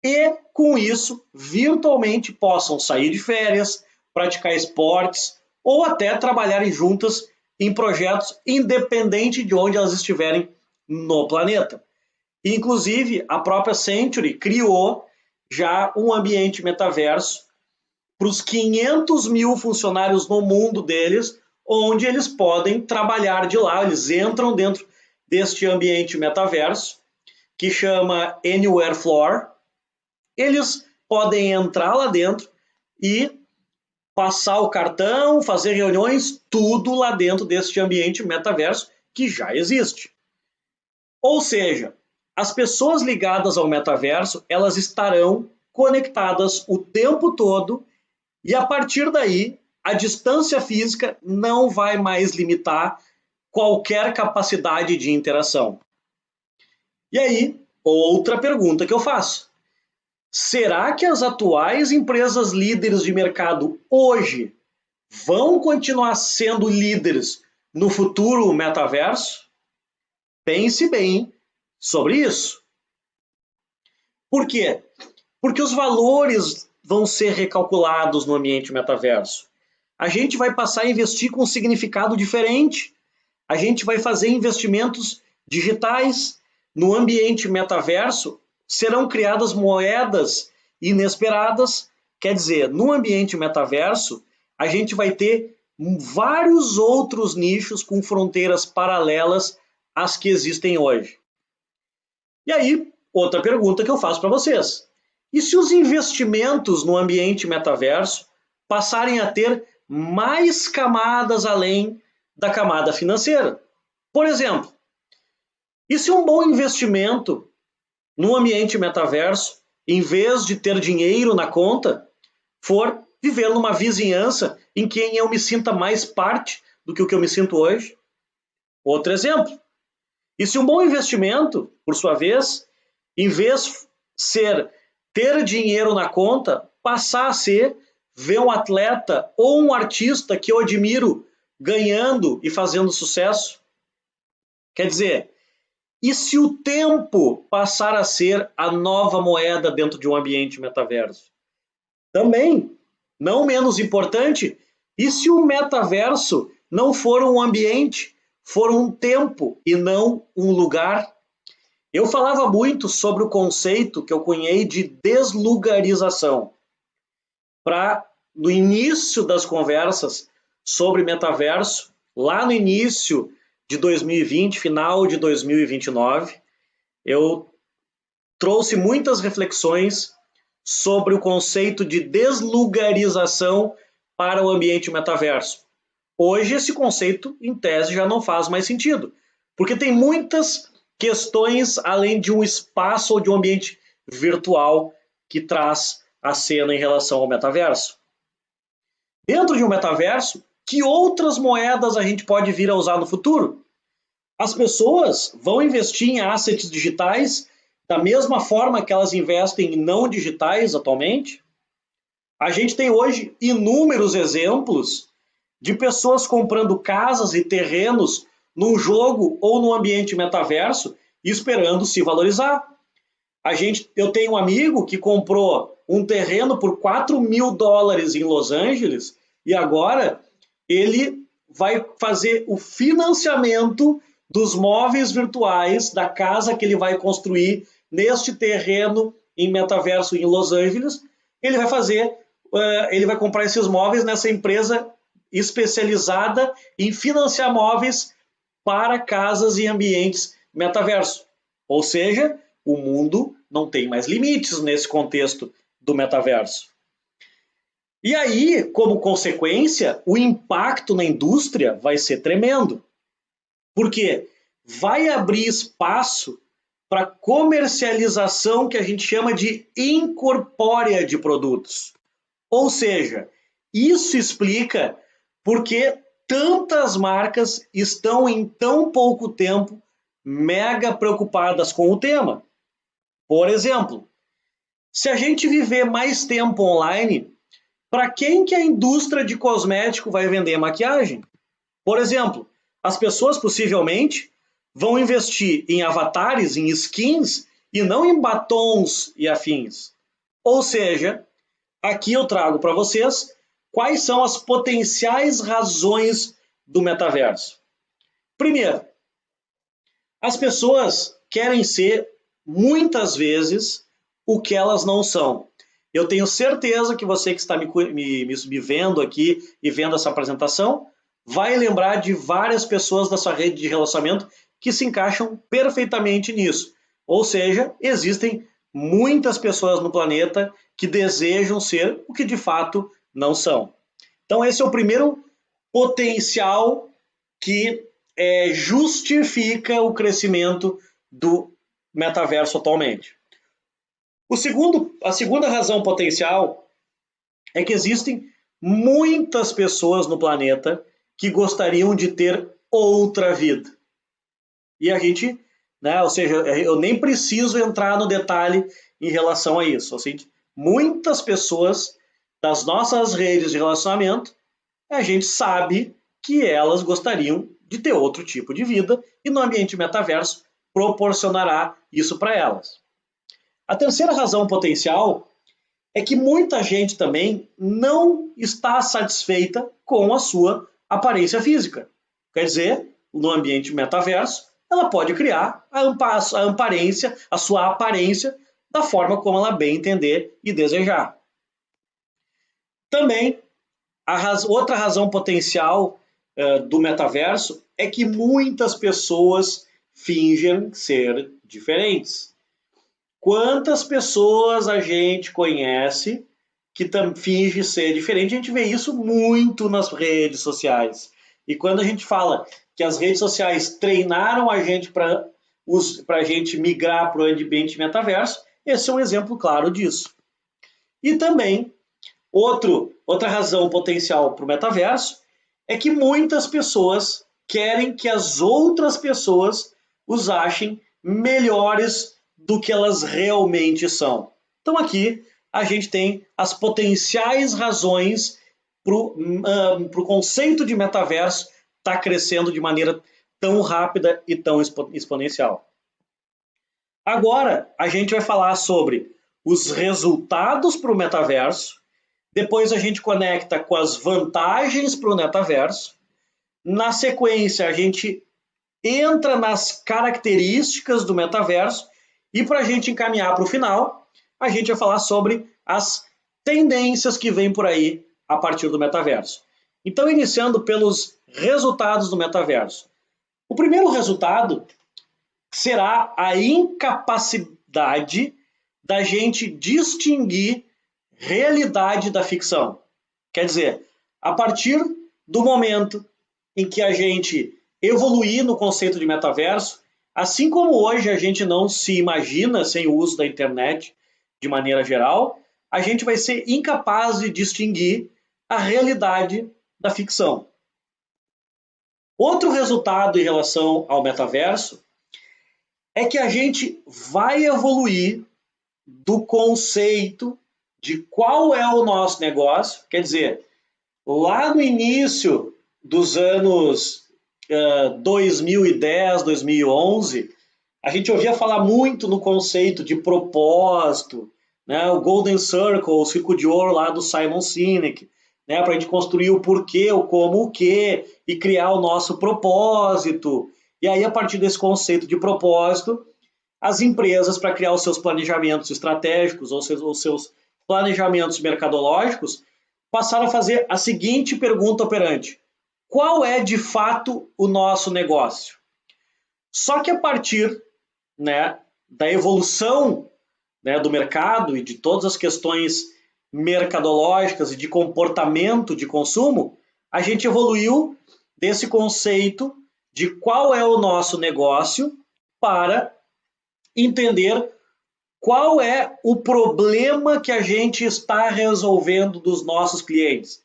e, com isso, virtualmente possam sair de férias, praticar esportes ou até trabalharem juntas em projetos independente de onde elas estiverem no planeta. Inclusive, a própria Century criou já um ambiente metaverso para os 500 mil funcionários no mundo deles, onde eles podem trabalhar de lá, eles entram dentro deste ambiente metaverso, que chama Anywhere Floor. Eles podem entrar lá dentro e passar o cartão, fazer reuniões, tudo lá dentro deste ambiente metaverso que já existe. Ou seja, as pessoas ligadas ao metaverso, elas estarão conectadas o tempo todo e a partir daí, a distância física não vai mais limitar qualquer capacidade de interação. E aí, outra pergunta que eu faço. Será que as atuais empresas líderes de mercado hoje vão continuar sendo líderes no futuro metaverso? Pense bem sobre isso. Por quê? Porque os valores vão ser recalculados no ambiente metaverso. A gente vai passar a investir com um significado diferente. A gente vai fazer investimentos digitais no ambiente metaverso. Serão criadas moedas inesperadas. Quer dizer, no ambiente metaverso, a gente vai ter vários outros nichos com fronteiras paralelas às que existem hoje. E aí, outra pergunta que eu faço para vocês. E se os investimentos no ambiente metaverso passarem a ter mais camadas além da camada financeira? Por exemplo, e se um bom investimento no ambiente metaverso, em vez de ter dinheiro na conta, for viver numa vizinhança em quem eu me sinta mais parte do que o que eu me sinto hoje? Outro exemplo. E se um bom investimento, por sua vez, em vez ser ter dinheiro na conta passar a ser ver um atleta ou um artista que eu admiro ganhando e fazendo sucesso? Quer dizer, e se o tempo passar a ser a nova moeda dentro de um ambiente metaverso? Também, não menos importante, E se o metaverso não for um ambiente, for um tempo e não um lugar? Eu falava muito sobre o conceito que eu cunhei de deslugarização. Para, no início das conversas sobre metaverso, lá no início de 2020, final de 2029, eu trouxe muitas reflexões sobre o conceito de deslugarização para o ambiente metaverso. Hoje, esse conceito, em tese, já não faz mais sentido, porque tem muitas questões além de um espaço ou de um ambiente virtual que traz a cena em relação ao metaverso. Dentro de um metaverso, que outras moedas a gente pode vir a usar no futuro? As pessoas vão investir em assets digitais da mesma forma que elas investem em não digitais atualmente? A gente tem hoje inúmeros exemplos de pessoas comprando casas e terrenos num jogo ou no ambiente metaverso esperando se valorizar. A gente, eu tenho um amigo que comprou um terreno por 4 mil dólares em Los Angeles e agora ele vai fazer o financiamento dos móveis virtuais da casa que ele vai construir neste terreno em metaverso em Los Angeles. Ele vai fazer, uh, ele vai comprar esses móveis nessa empresa especializada em financiar móveis para casas e ambientes metaverso. Ou seja, o mundo não tem mais limites nesse contexto do metaverso. E aí, como consequência, o impacto na indústria vai ser tremendo. Porque vai abrir espaço para comercialização que a gente chama de incorpórea de produtos. Ou seja, isso explica porque tantas marcas estão em tão pouco tempo mega preocupadas com o tema. Por exemplo, se a gente viver mais tempo online, para quem que a indústria de cosmético vai vender maquiagem? Por exemplo, as pessoas possivelmente vão investir em avatares, em skins e não em batons e afins. Ou seja, aqui eu trago para vocês quais são as potenciais razões do metaverso. Primeiro, as pessoas querem ser, muitas vezes, o que elas não são. Eu tenho certeza que você que está me, me, me vendo aqui e vendo essa apresentação vai lembrar de várias pessoas da sua rede de relacionamento que se encaixam perfeitamente nisso. Ou seja, existem muitas pessoas no planeta que desejam ser o que de fato não são. Então, esse é o primeiro potencial que é, justifica o crescimento do metaverso atualmente. O segundo, a segunda razão potencial é que existem muitas pessoas no planeta que gostariam de ter outra vida. E a gente, né, ou seja, eu nem preciso entrar no detalhe em relação a isso. Ou seja, muitas pessoas das nossas redes de relacionamento, a gente sabe que elas gostariam de ter outro tipo de vida e no ambiente metaverso proporcionará isso para elas. A terceira razão potencial é que muita gente também não está satisfeita com a sua aparência física. Quer dizer, no ambiente metaverso, ela pode criar a, aparência, a sua aparência, da forma como ela bem entender e desejar. Também, raz outra razão potencial uh, do metaverso é que muitas pessoas fingem ser diferentes. Quantas pessoas a gente conhece que finge ser diferente? A gente vê isso muito nas redes sociais. E quando a gente fala que as redes sociais treinaram a gente para a gente migrar para o ambiente metaverso, esse é um exemplo claro disso. E também, outro, outra razão potencial para o metaverso é que muitas pessoas querem que as outras pessoas os achem melhores do que elas realmente são. Então aqui a gente tem as potenciais razões para o uh, conceito de metaverso estar tá crescendo de maneira tão rápida e tão expo exponencial. Agora a gente vai falar sobre os resultados para o metaverso, Depois a gente conecta com as vantagens para o metaverso. Na sequência, a gente entra nas características do metaverso. E para a gente encaminhar para o final, a gente vai falar sobre as tendências que vêm por aí a partir do metaverso. Então, iniciando pelos resultados do metaverso. O primeiro resultado será a incapacidade da gente distinguir realidade da ficção. Quer dizer, a partir do momento em que a gente evoluir no conceito de metaverso, assim como hoje a gente não se imagina sem o uso da internet de maneira geral, a gente vai ser incapaz de distinguir a realidade da ficção. Outro resultado em relação ao metaverso é que a gente vai evoluir do conceito de qual é o nosso negócio, quer dizer, lá no início dos anos uh, 2010, 2011, a gente ouvia falar muito no conceito de propósito, né? o Golden Circle, o Círculo de Ouro lá do Simon Sinek, né? para a gente construir o porquê, o como, o que, e criar o nosso propósito. E aí, a partir desse conceito de propósito, as empresas, para criar os seus planejamentos estratégicos ou seus, os seus planejamentos mercadológicos, passaram a fazer a seguinte pergunta operante: qual é de fato o nosso negócio? Só que a partir né, da evolução né, do mercado e de todas as questões mercadológicas e de comportamento de consumo, a gente evoluiu desse conceito de qual é o nosso negócio para entender qual é o problema que a gente está resolvendo dos nossos clientes.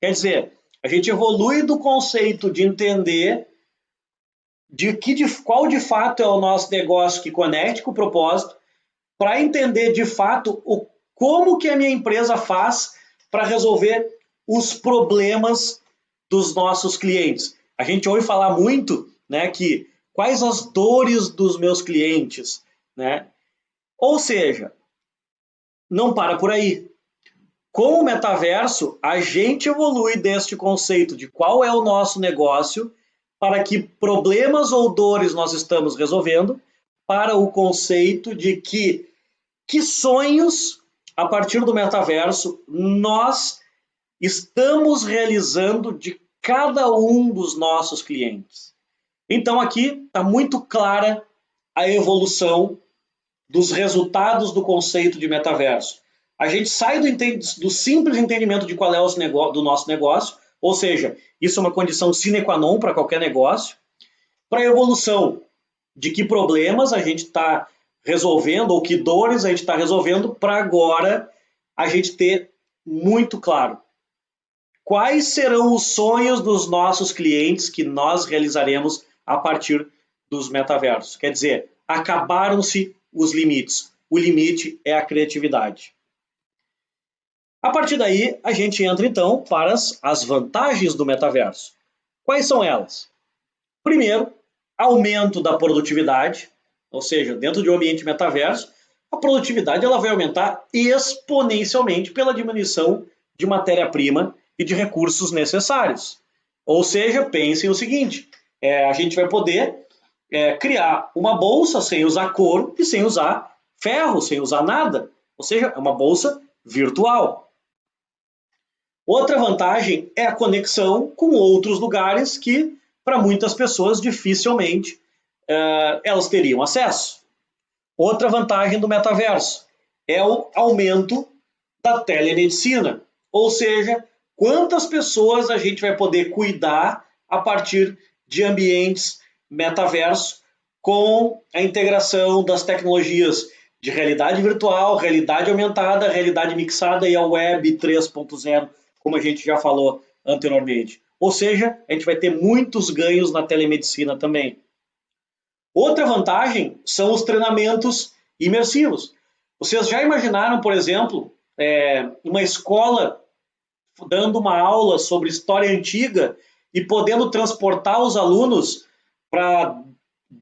Quer dizer, a gente evolui do conceito de entender de que de, qual de fato é o nosso negócio que conecte com o propósito, para entender de fato o como que a minha empresa faz para resolver os problemas dos nossos clientes. A gente ouve falar muito, né, que quais as dores dos meus clientes, né? Ou seja, não para por aí. Com o metaverso, a gente evolui deste conceito de qual é o nosso negócio, para que problemas ou dores nós estamos resolvendo, para o conceito de que que sonhos a partir do metaverso nós estamos realizando de cada um dos nossos clientes. Então aqui está muito clara a evolução dos resultados do conceito de metaverso. A gente sai do, do simples entendimento de qual é o do nosso negócio, ou seja, isso é uma condição sine qua non para qualquer negócio, para a evolução de que problemas a gente está resolvendo ou que dores a gente está resolvendo para agora a gente ter muito claro quais serão os sonhos dos nossos clientes que nós realizaremos a partir dos metaversos. Quer dizer, acabaram-se os limites. O limite é a criatividade. A partir daí, a gente entra então para as, as vantagens do metaverso. Quais são elas? Primeiro, aumento da produtividade, ou seja, dentro de um ambiente metaverso, a produtividade ela vai aumentar exponencialmente pela diminuição de matéria-prima e de recursos necessários. Ou seja, pensem o seguinte: é, a gente vai poder é, criar uma bolsa sem usar couro e sem usar ferro, sem usar nada. Ou seja, é uma bolsa virtual. Outra vantagem é a conexão com outros lugares que, para muitas pessoas, dificilmente uh, elas teriam acesso. Outra vantagem do metaverso é o aumento da telemedicina, ou seja, quantas pessoas a gente vai poder cuidar a partir de ambientes metaverso com a integração das tecnologias de realidade virtual, realidade aumentada, realidade mixada e a web 3.0, como a gente já falou anteriormente. Ou seja, a gente vai ter muitos ganhos na telemedicina também. Outra vantagem são os treinamentos imersivos. Vocês já imaginaram, por exemplo, é, uma escola dando uma aula sobre história antiga e podendo transportar os alunos para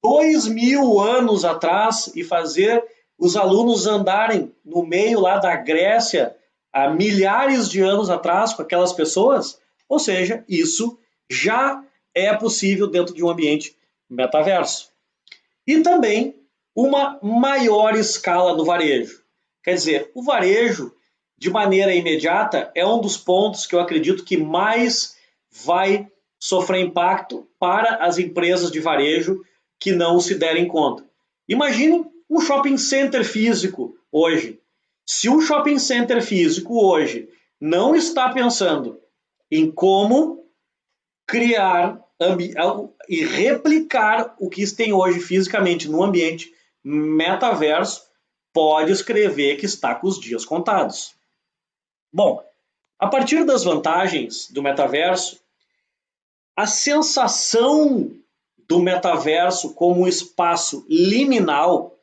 dois mil anos atrás e fazer os alunos andarem no meio lá da Grécia há milhares de anos atrás com aquelas pessoas? Ou seja, isso já é possível dentro de um ambiente metaverso. E também uma maior escala do varejo. Quer dizer, o varejo, de maneira imediata, é um dos pontos que eu acredito que mais vai sofrer impacto para as empresas de varejo que não se derem conta. Imagine um shopping center físico hoje. Se um shopping center físico hoje não está pensando em como criar e replicar o que tem hoje fisicamente no ambiente metaverso, pode escrever que está com os dias contados. Bom, a partir das vantagens do metaverso, a sensação do metaverso como um espaço liminal,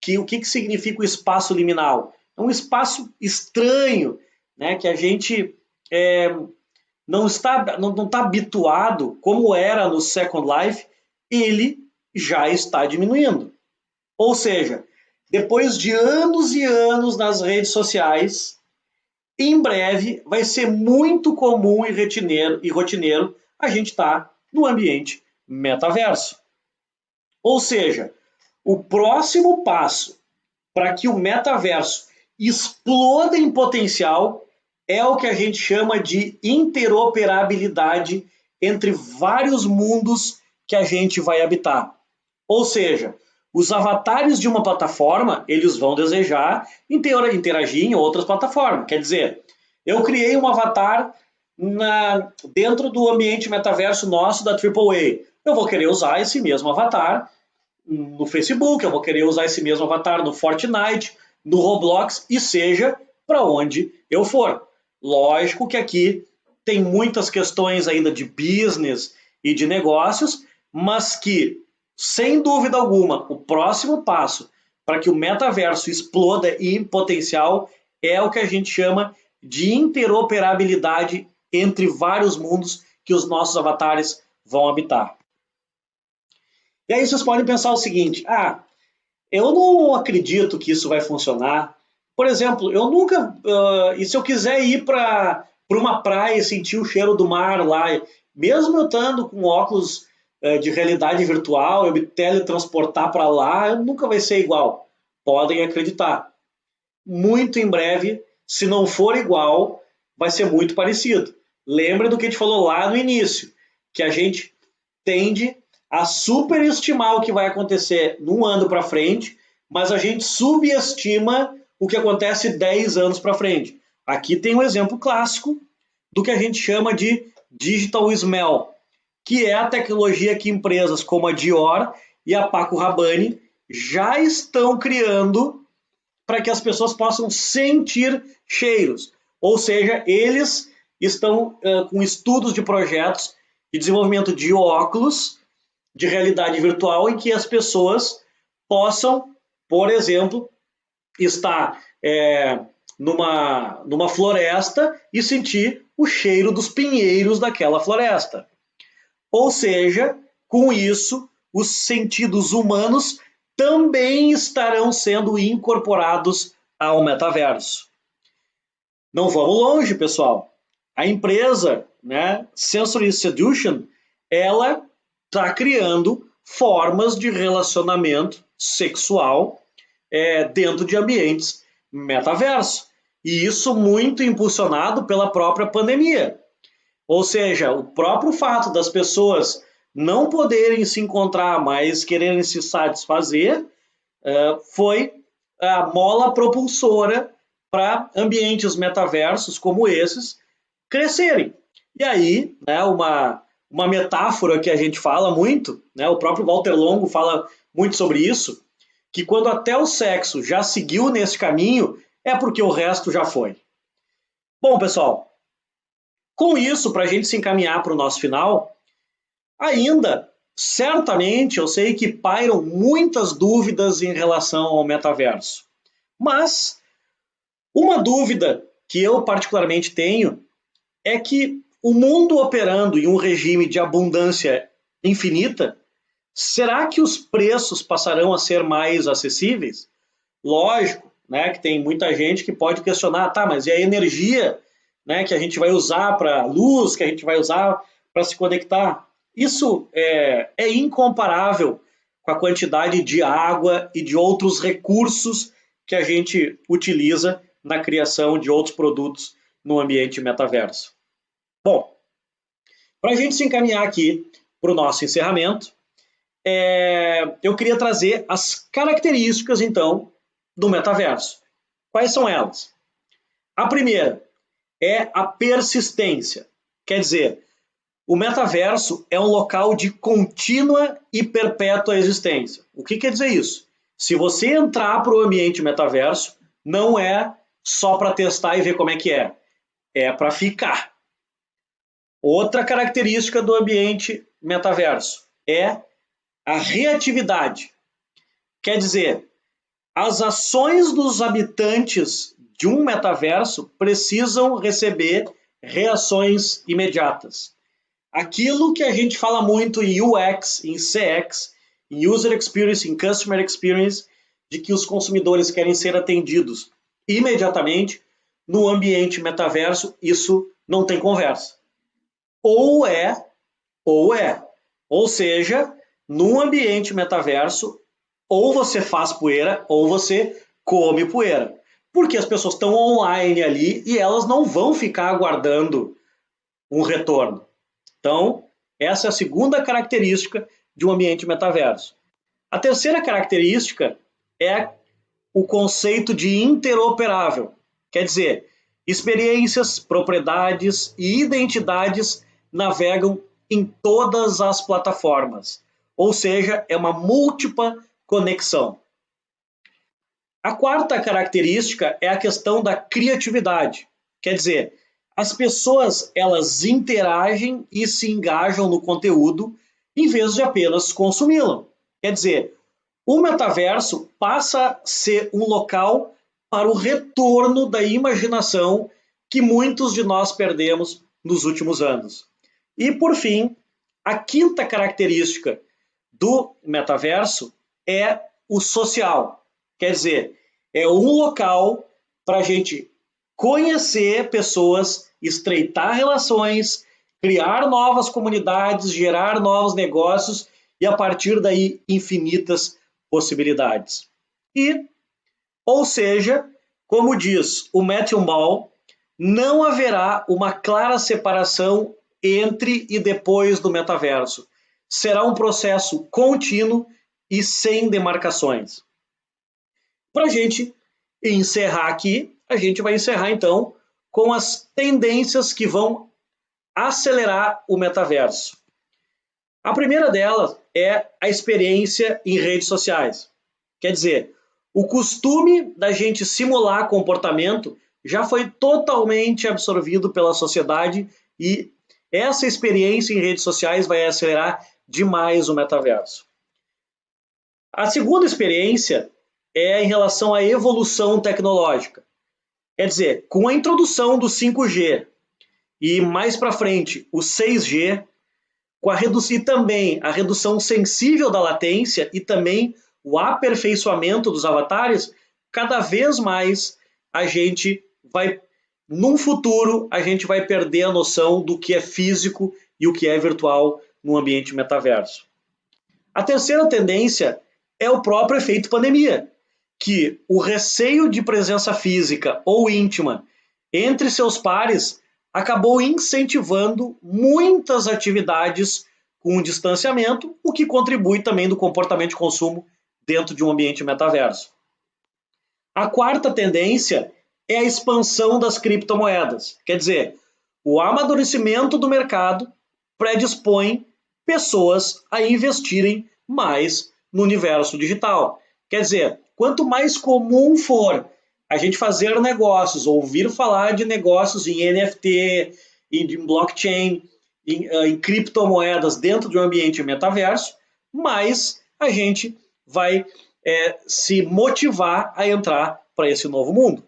que o que, que significa o espaço liminal? É um espaço estranho, né, que a gente é, não está não está habituado, como era no Second Life, ele já está diminuindo. Ou seja, depois de anos e anos nas redes sociais, em breve vai ser muito comum e rotineiro, e rotineiro a gente estar tá no ambiente metaverso. Ou seja, o próximo passo para que o metaverso exploda em potencial é o que a gente chama de interoperabilidade entre vários mundos que a gente vai habitar. Ou seja, os avatares de uma plataforma, eles vão desejar interagir em outras plataformas. Quer dizer, eu criei um avatar na, dentro do ambiente metaverso nosso da AAA. Eu vou querer usar esse mesmo avatar no Facebook, eu vou querer usar esse mesmo avatar no Fortnite, no Roblox e seja para onde eu for. Lógico que aqui tem muitas questões ainda de business e de negócios, mas que, sem dúvida alguma, o próximo passo para que o metaverso exploda em potencial é o que a gente chama de interoperabilidade entre vários mundos que os nossos avatares vão habitar. E aí vocês podem pensar o seguinte: ah, eu não acredito que isso vai funcionar. Por exemplo, eu nunca. Uh, e se eu quiser ir para uma praia e sentir o cheiro do mar lá, mesmo eu estando com óculos uh, de realidade virtual, eu me teletransportar para lá, nunca vai ser igual. Podem acreditar. Muito em breve, se não for igual, vai ser muito parecido. Lembre do que a gente falou lá no início, que a gente tende a superestimar o que vai acontecer num ano para frente, mas a gente subestima o que acontece 10 anos para frente. Aqui tem um exemplo clássico do que a gente chama de Digital Smell, que é a tecnologia que empresas como a Dior e a Paco Rabanne já estão criando para que as pessoas possam sentir cheiros. Ou seja, eles estão uh, com estudos de projetos de desenvolvimento de óculos de realidade virtual em que as pessoas possam, por exemplo, estar é, numa, numa floresta e sentir o cheiro dos pinheiros daquela floresta. Ou seja, com isso, os sentidos humanos também estarão sendo incorporados ao metaverso. Não vamos longe, pessoal. A empresa, né, Sensory Seduction, ela está criando formas de relacionamento sexual é, dentro de ambientes metaverso. E isso muito impulsionado pela própria pandemia. Ou seja, o próprio fato das pessoas não poderem se encontrar, mas quererem se satisfazer, uh, foi a mola propulsora para ambientes metaversos como esses crescerem. E aí, né, uma, uma metáfora que a gente fala muito, né, o próprio Walter Longo fala muito sobre isso, que quando até o sexo já seguiu nesse caminho, é porque o resto já foi. Bom, pessoal, com isso, para a gente se encaminhar para o nosso final, ainda, certamente, eu sei que pairam muitas dúvidas em relação ao metaverso. Mas, uma dúvida que eu particularmente tenho é que o mundo operando em um regime de abundância infinita, será que os preços passarão a ser mais acessíveis? Lógico, né, que tem muita gente que pode questionar, tá, mas e a energia né, que a gente vai usar para luz, que a gente vai usar para se conectar? Isso é, é incomparável com a quantidade de água e de outros recursos que a gente utiliza na criação de outros produtos no ambiente metaverso. Bom, para a gente se encaminhar aqui para o nosso encerramento, é, eu queria trazer as características, então, do metaverso. Quais são elas? A primeira é a persistência. Quer dizer, o metaverso é um local de contínua e perpétua existência. O que quer dizer isso? Se você entrar para o ambiente metaverso, não é só para testar e ver como é que é. É para ficar. Outra característica do ambiente metaverso é a reatividade. Quer dizer, as ações dos habitantes de um metaverso precisam receber reações imediatas. Aquilo que a gente fala muito em UX, em CX, em User Experience, em Customer Experience, de que os consumidores querem ser atendidos imediatamente, no ambiente metaverso, isso não tem conversa. Ou é, ou é. Ou seja, no ambiente metaverso, ou você faz poeira, ou você come poeira. Porque as pessoas estão online ali e elas não vão ficar aguardando um retorno. Então, essa é a segunda característica de um ambiente metaverso. A terceira característica é o conceito de interoperável. Quer dizer, experiências, propriedades e identidades navegam em todas as plataformas. Ou seja, é uma múltipla conexão. A quarta característica é a questão da criatividade. Quer dizer, as pessoas elas interagem e se engajam no conteúdo em vez de apenas consumi-lo. Quer dizer, o metaverso passa a ser um local para o retorno da imaginação que muitos de nós perdemos nos últimos anos. E por fim, a quinta característica do metaverso é o social. Quer dizer, é um local para a gente conhecer pessoas, estreitar relações, criar novas comunidades, gerar novos negócios e a partir daí infinitas possibilidades. E, ou seja, como diz o Matthew Ball, não haverá uma clara separação entre e depois do metaverso. Será um processo contínuo e sem demarcações. Para a gente encerrar aqui, a gente vai encerrar então com as tendências que vão acelerar o metaverso. A primeira delas é a experiência em redes sociais. Quer dizer, o costume da gente simular comportamento já foi totalmente absorvido pela sociedade e essa experiência em redes sociais vai acelerar demais o metaverso. A segunda experiência é em relação à evolução tecnológica. Quer dizer, com a introdução do 5G e mais para frente o 6G, com a reduzir também a redução sensível da latência e também o aperfeiçoamento dos avatares, cada vez mais a gente vai, num futuro, a gente vai perder a noção do que é físico e o que é virtual no ambiente metaverso. A terceira tendência é o próprio efeito pandemia, que o receio de presença física ou íntima entre seus pares acabou incentivando muitas atividades com distanciamento, o que contribui também do comportamento de consumo dentro de um ambiente metaverso. A quarta tendência é a expansão das criptomoedas. Quer dizer, o amadurecimento do mercado predispõe pessoas a investirem mais no universo digital. Quer dizer, quanto mais comum for a gente fazer negócios, ouvir falar de negócios em NFT, em blockchain, em, uh, em criptomoedas dentro de um ambiente metaverso, mais a gente vai é, se motivar a entrar para esse novo mundo.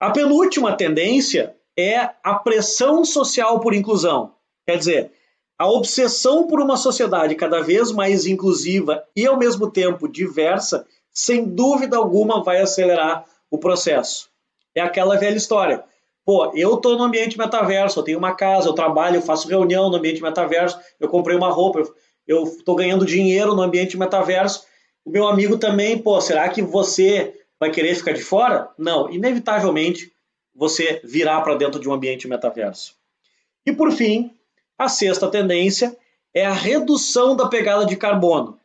A penúltima tendência é a pressão social por inclusão. Quer dizer, a obsessão por uma sociedade cada vez mais inclusiva e, ao mesmo tempo, diversa sem dúvida alguma vai acelerar o processo. É aquela velha história. Pô, eu estou no ambiente metaverso, eu tenho uma casa, eu trabalho, eu faço reunião no ambiente metaverso, eu comprei uma roupa, eu estou ganhando dinheiro no ambiente metaverso. O meu amigo também, pô, será que você vai querer ficar de fora? Não, inevitavelmente você virá para dentro de um ambiente metaverso. E por fim, a sexta tendência é a redução da pegada de carbono.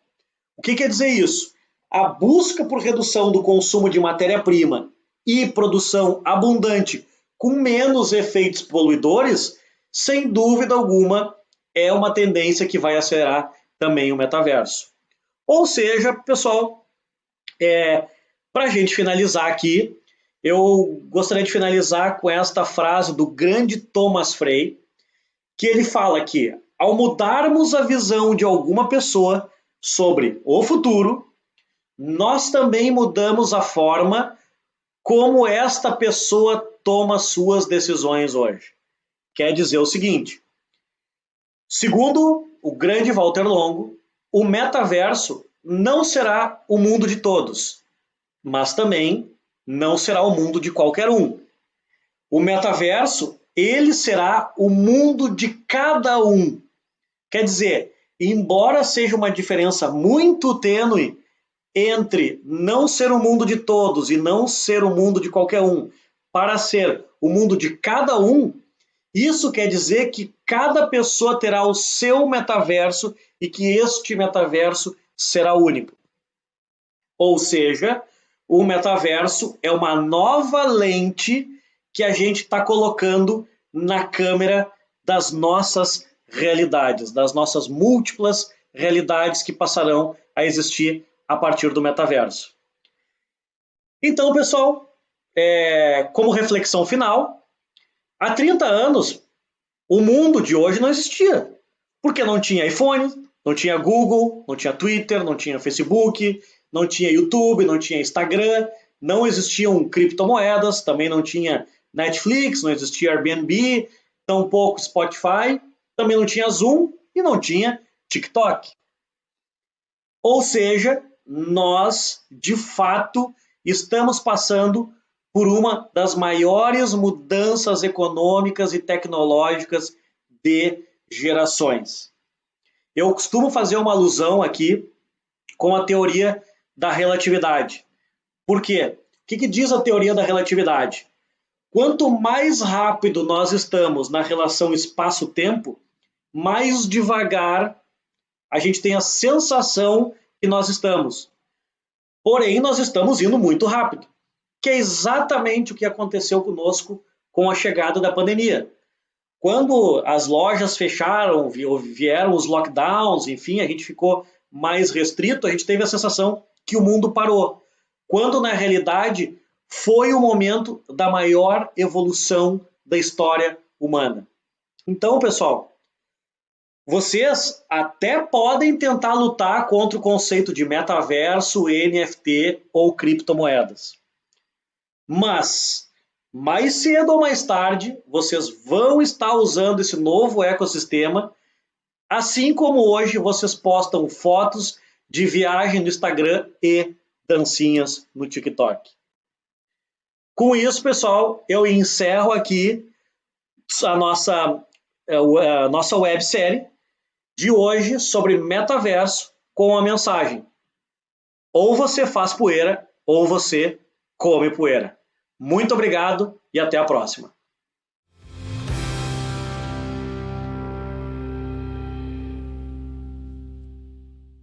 O que quer dizer isso? A busca por redução do consumo de matéria-prima e produção abundante com menos efeitos poluidores, sem dúvida alguma, é uma tendência que vai acelerar também o metaverso. Ou seja, pessoal, é, para a gente finalizar aqui, eu gostaria de finalizar com esta frase do grande Thomas Frey, que ele fala que ao mudarmos a visão de alguma pessoa sobre o futuro, nós também mudamos a forma como esta pessoa toma suas decisões hoje. Quer dizer o seguinte: segundo o grande Walter Longo, o metaverso não será o mundo de todos, mas também não será o mundo de qualquer um. O metaverso, ele será o mundo de cada um. Quer dizer, embora seja uma diferença muito tênue entre não ser o mundo de todos e não ser o mundo de qualquer um, para ser o mundo de cada um, isso quer dizer que cada pessoa terá o seu metaverso e que este metaverso será único. Ou seja, o metaverso é uma nova lente que a gente está colocando na câmera das nossas realidades, das nossas múltiplas realidades que passarão a existir a partir do metaverso. Então, pessoal, é, como reflexão final, há 30 anos o mundo de hoje não existia, porque não tinha iPhone, não tinha Google, não tinha Twitter, não tinha Facebook, não tinha YouTube, não tinha Instagram, não existiam criptomoedas, também não tinha Netflix, não existia Airbnb, tampouco Spotify, também não tinha Zoom e não tinha TikTok. Ou seja, nós, de fato, estamos passando por uma das maiores mudanças econômicas e tecnológicas de gerações. Eu costumo fazer uma alusão aqui com a teoria da relatividade. Por quê? O que, que diz a teoria da relatividade? Quanto mais rápido nós estamos na relação espaço-tempo, mais devagar a gente tem a sensação que nós estamos. Porém, nós estamos indo muito rápido, que é exatamente o que aconteceu conosco com a chegada da pandemia. Quando as lojas fecharam, vieram os lockdowns, enfim, a gente ficou mais restrito, a gente teve a sensação que o mundo parou. Quando na realidade foi o momento da maior evolução da história humana. Então, pessoal, vocês até podem tentar lutar contra o conceito de metaverso, NFT ou criptomoedas. Mas, mais cedo ou mais tarde, vocês vão estar usando esse novo ecossistema, assim como hoje vocês postam fotos de viagem no Instagram e dancinhas no TikTok. Com isso, pessoal, eu encerro aqui a nossa, é, a nossa websérie de hoje sobre metaverso com a mensagem: ou você faz poeira ou você come poeira. Muito obrigado e até a próxima.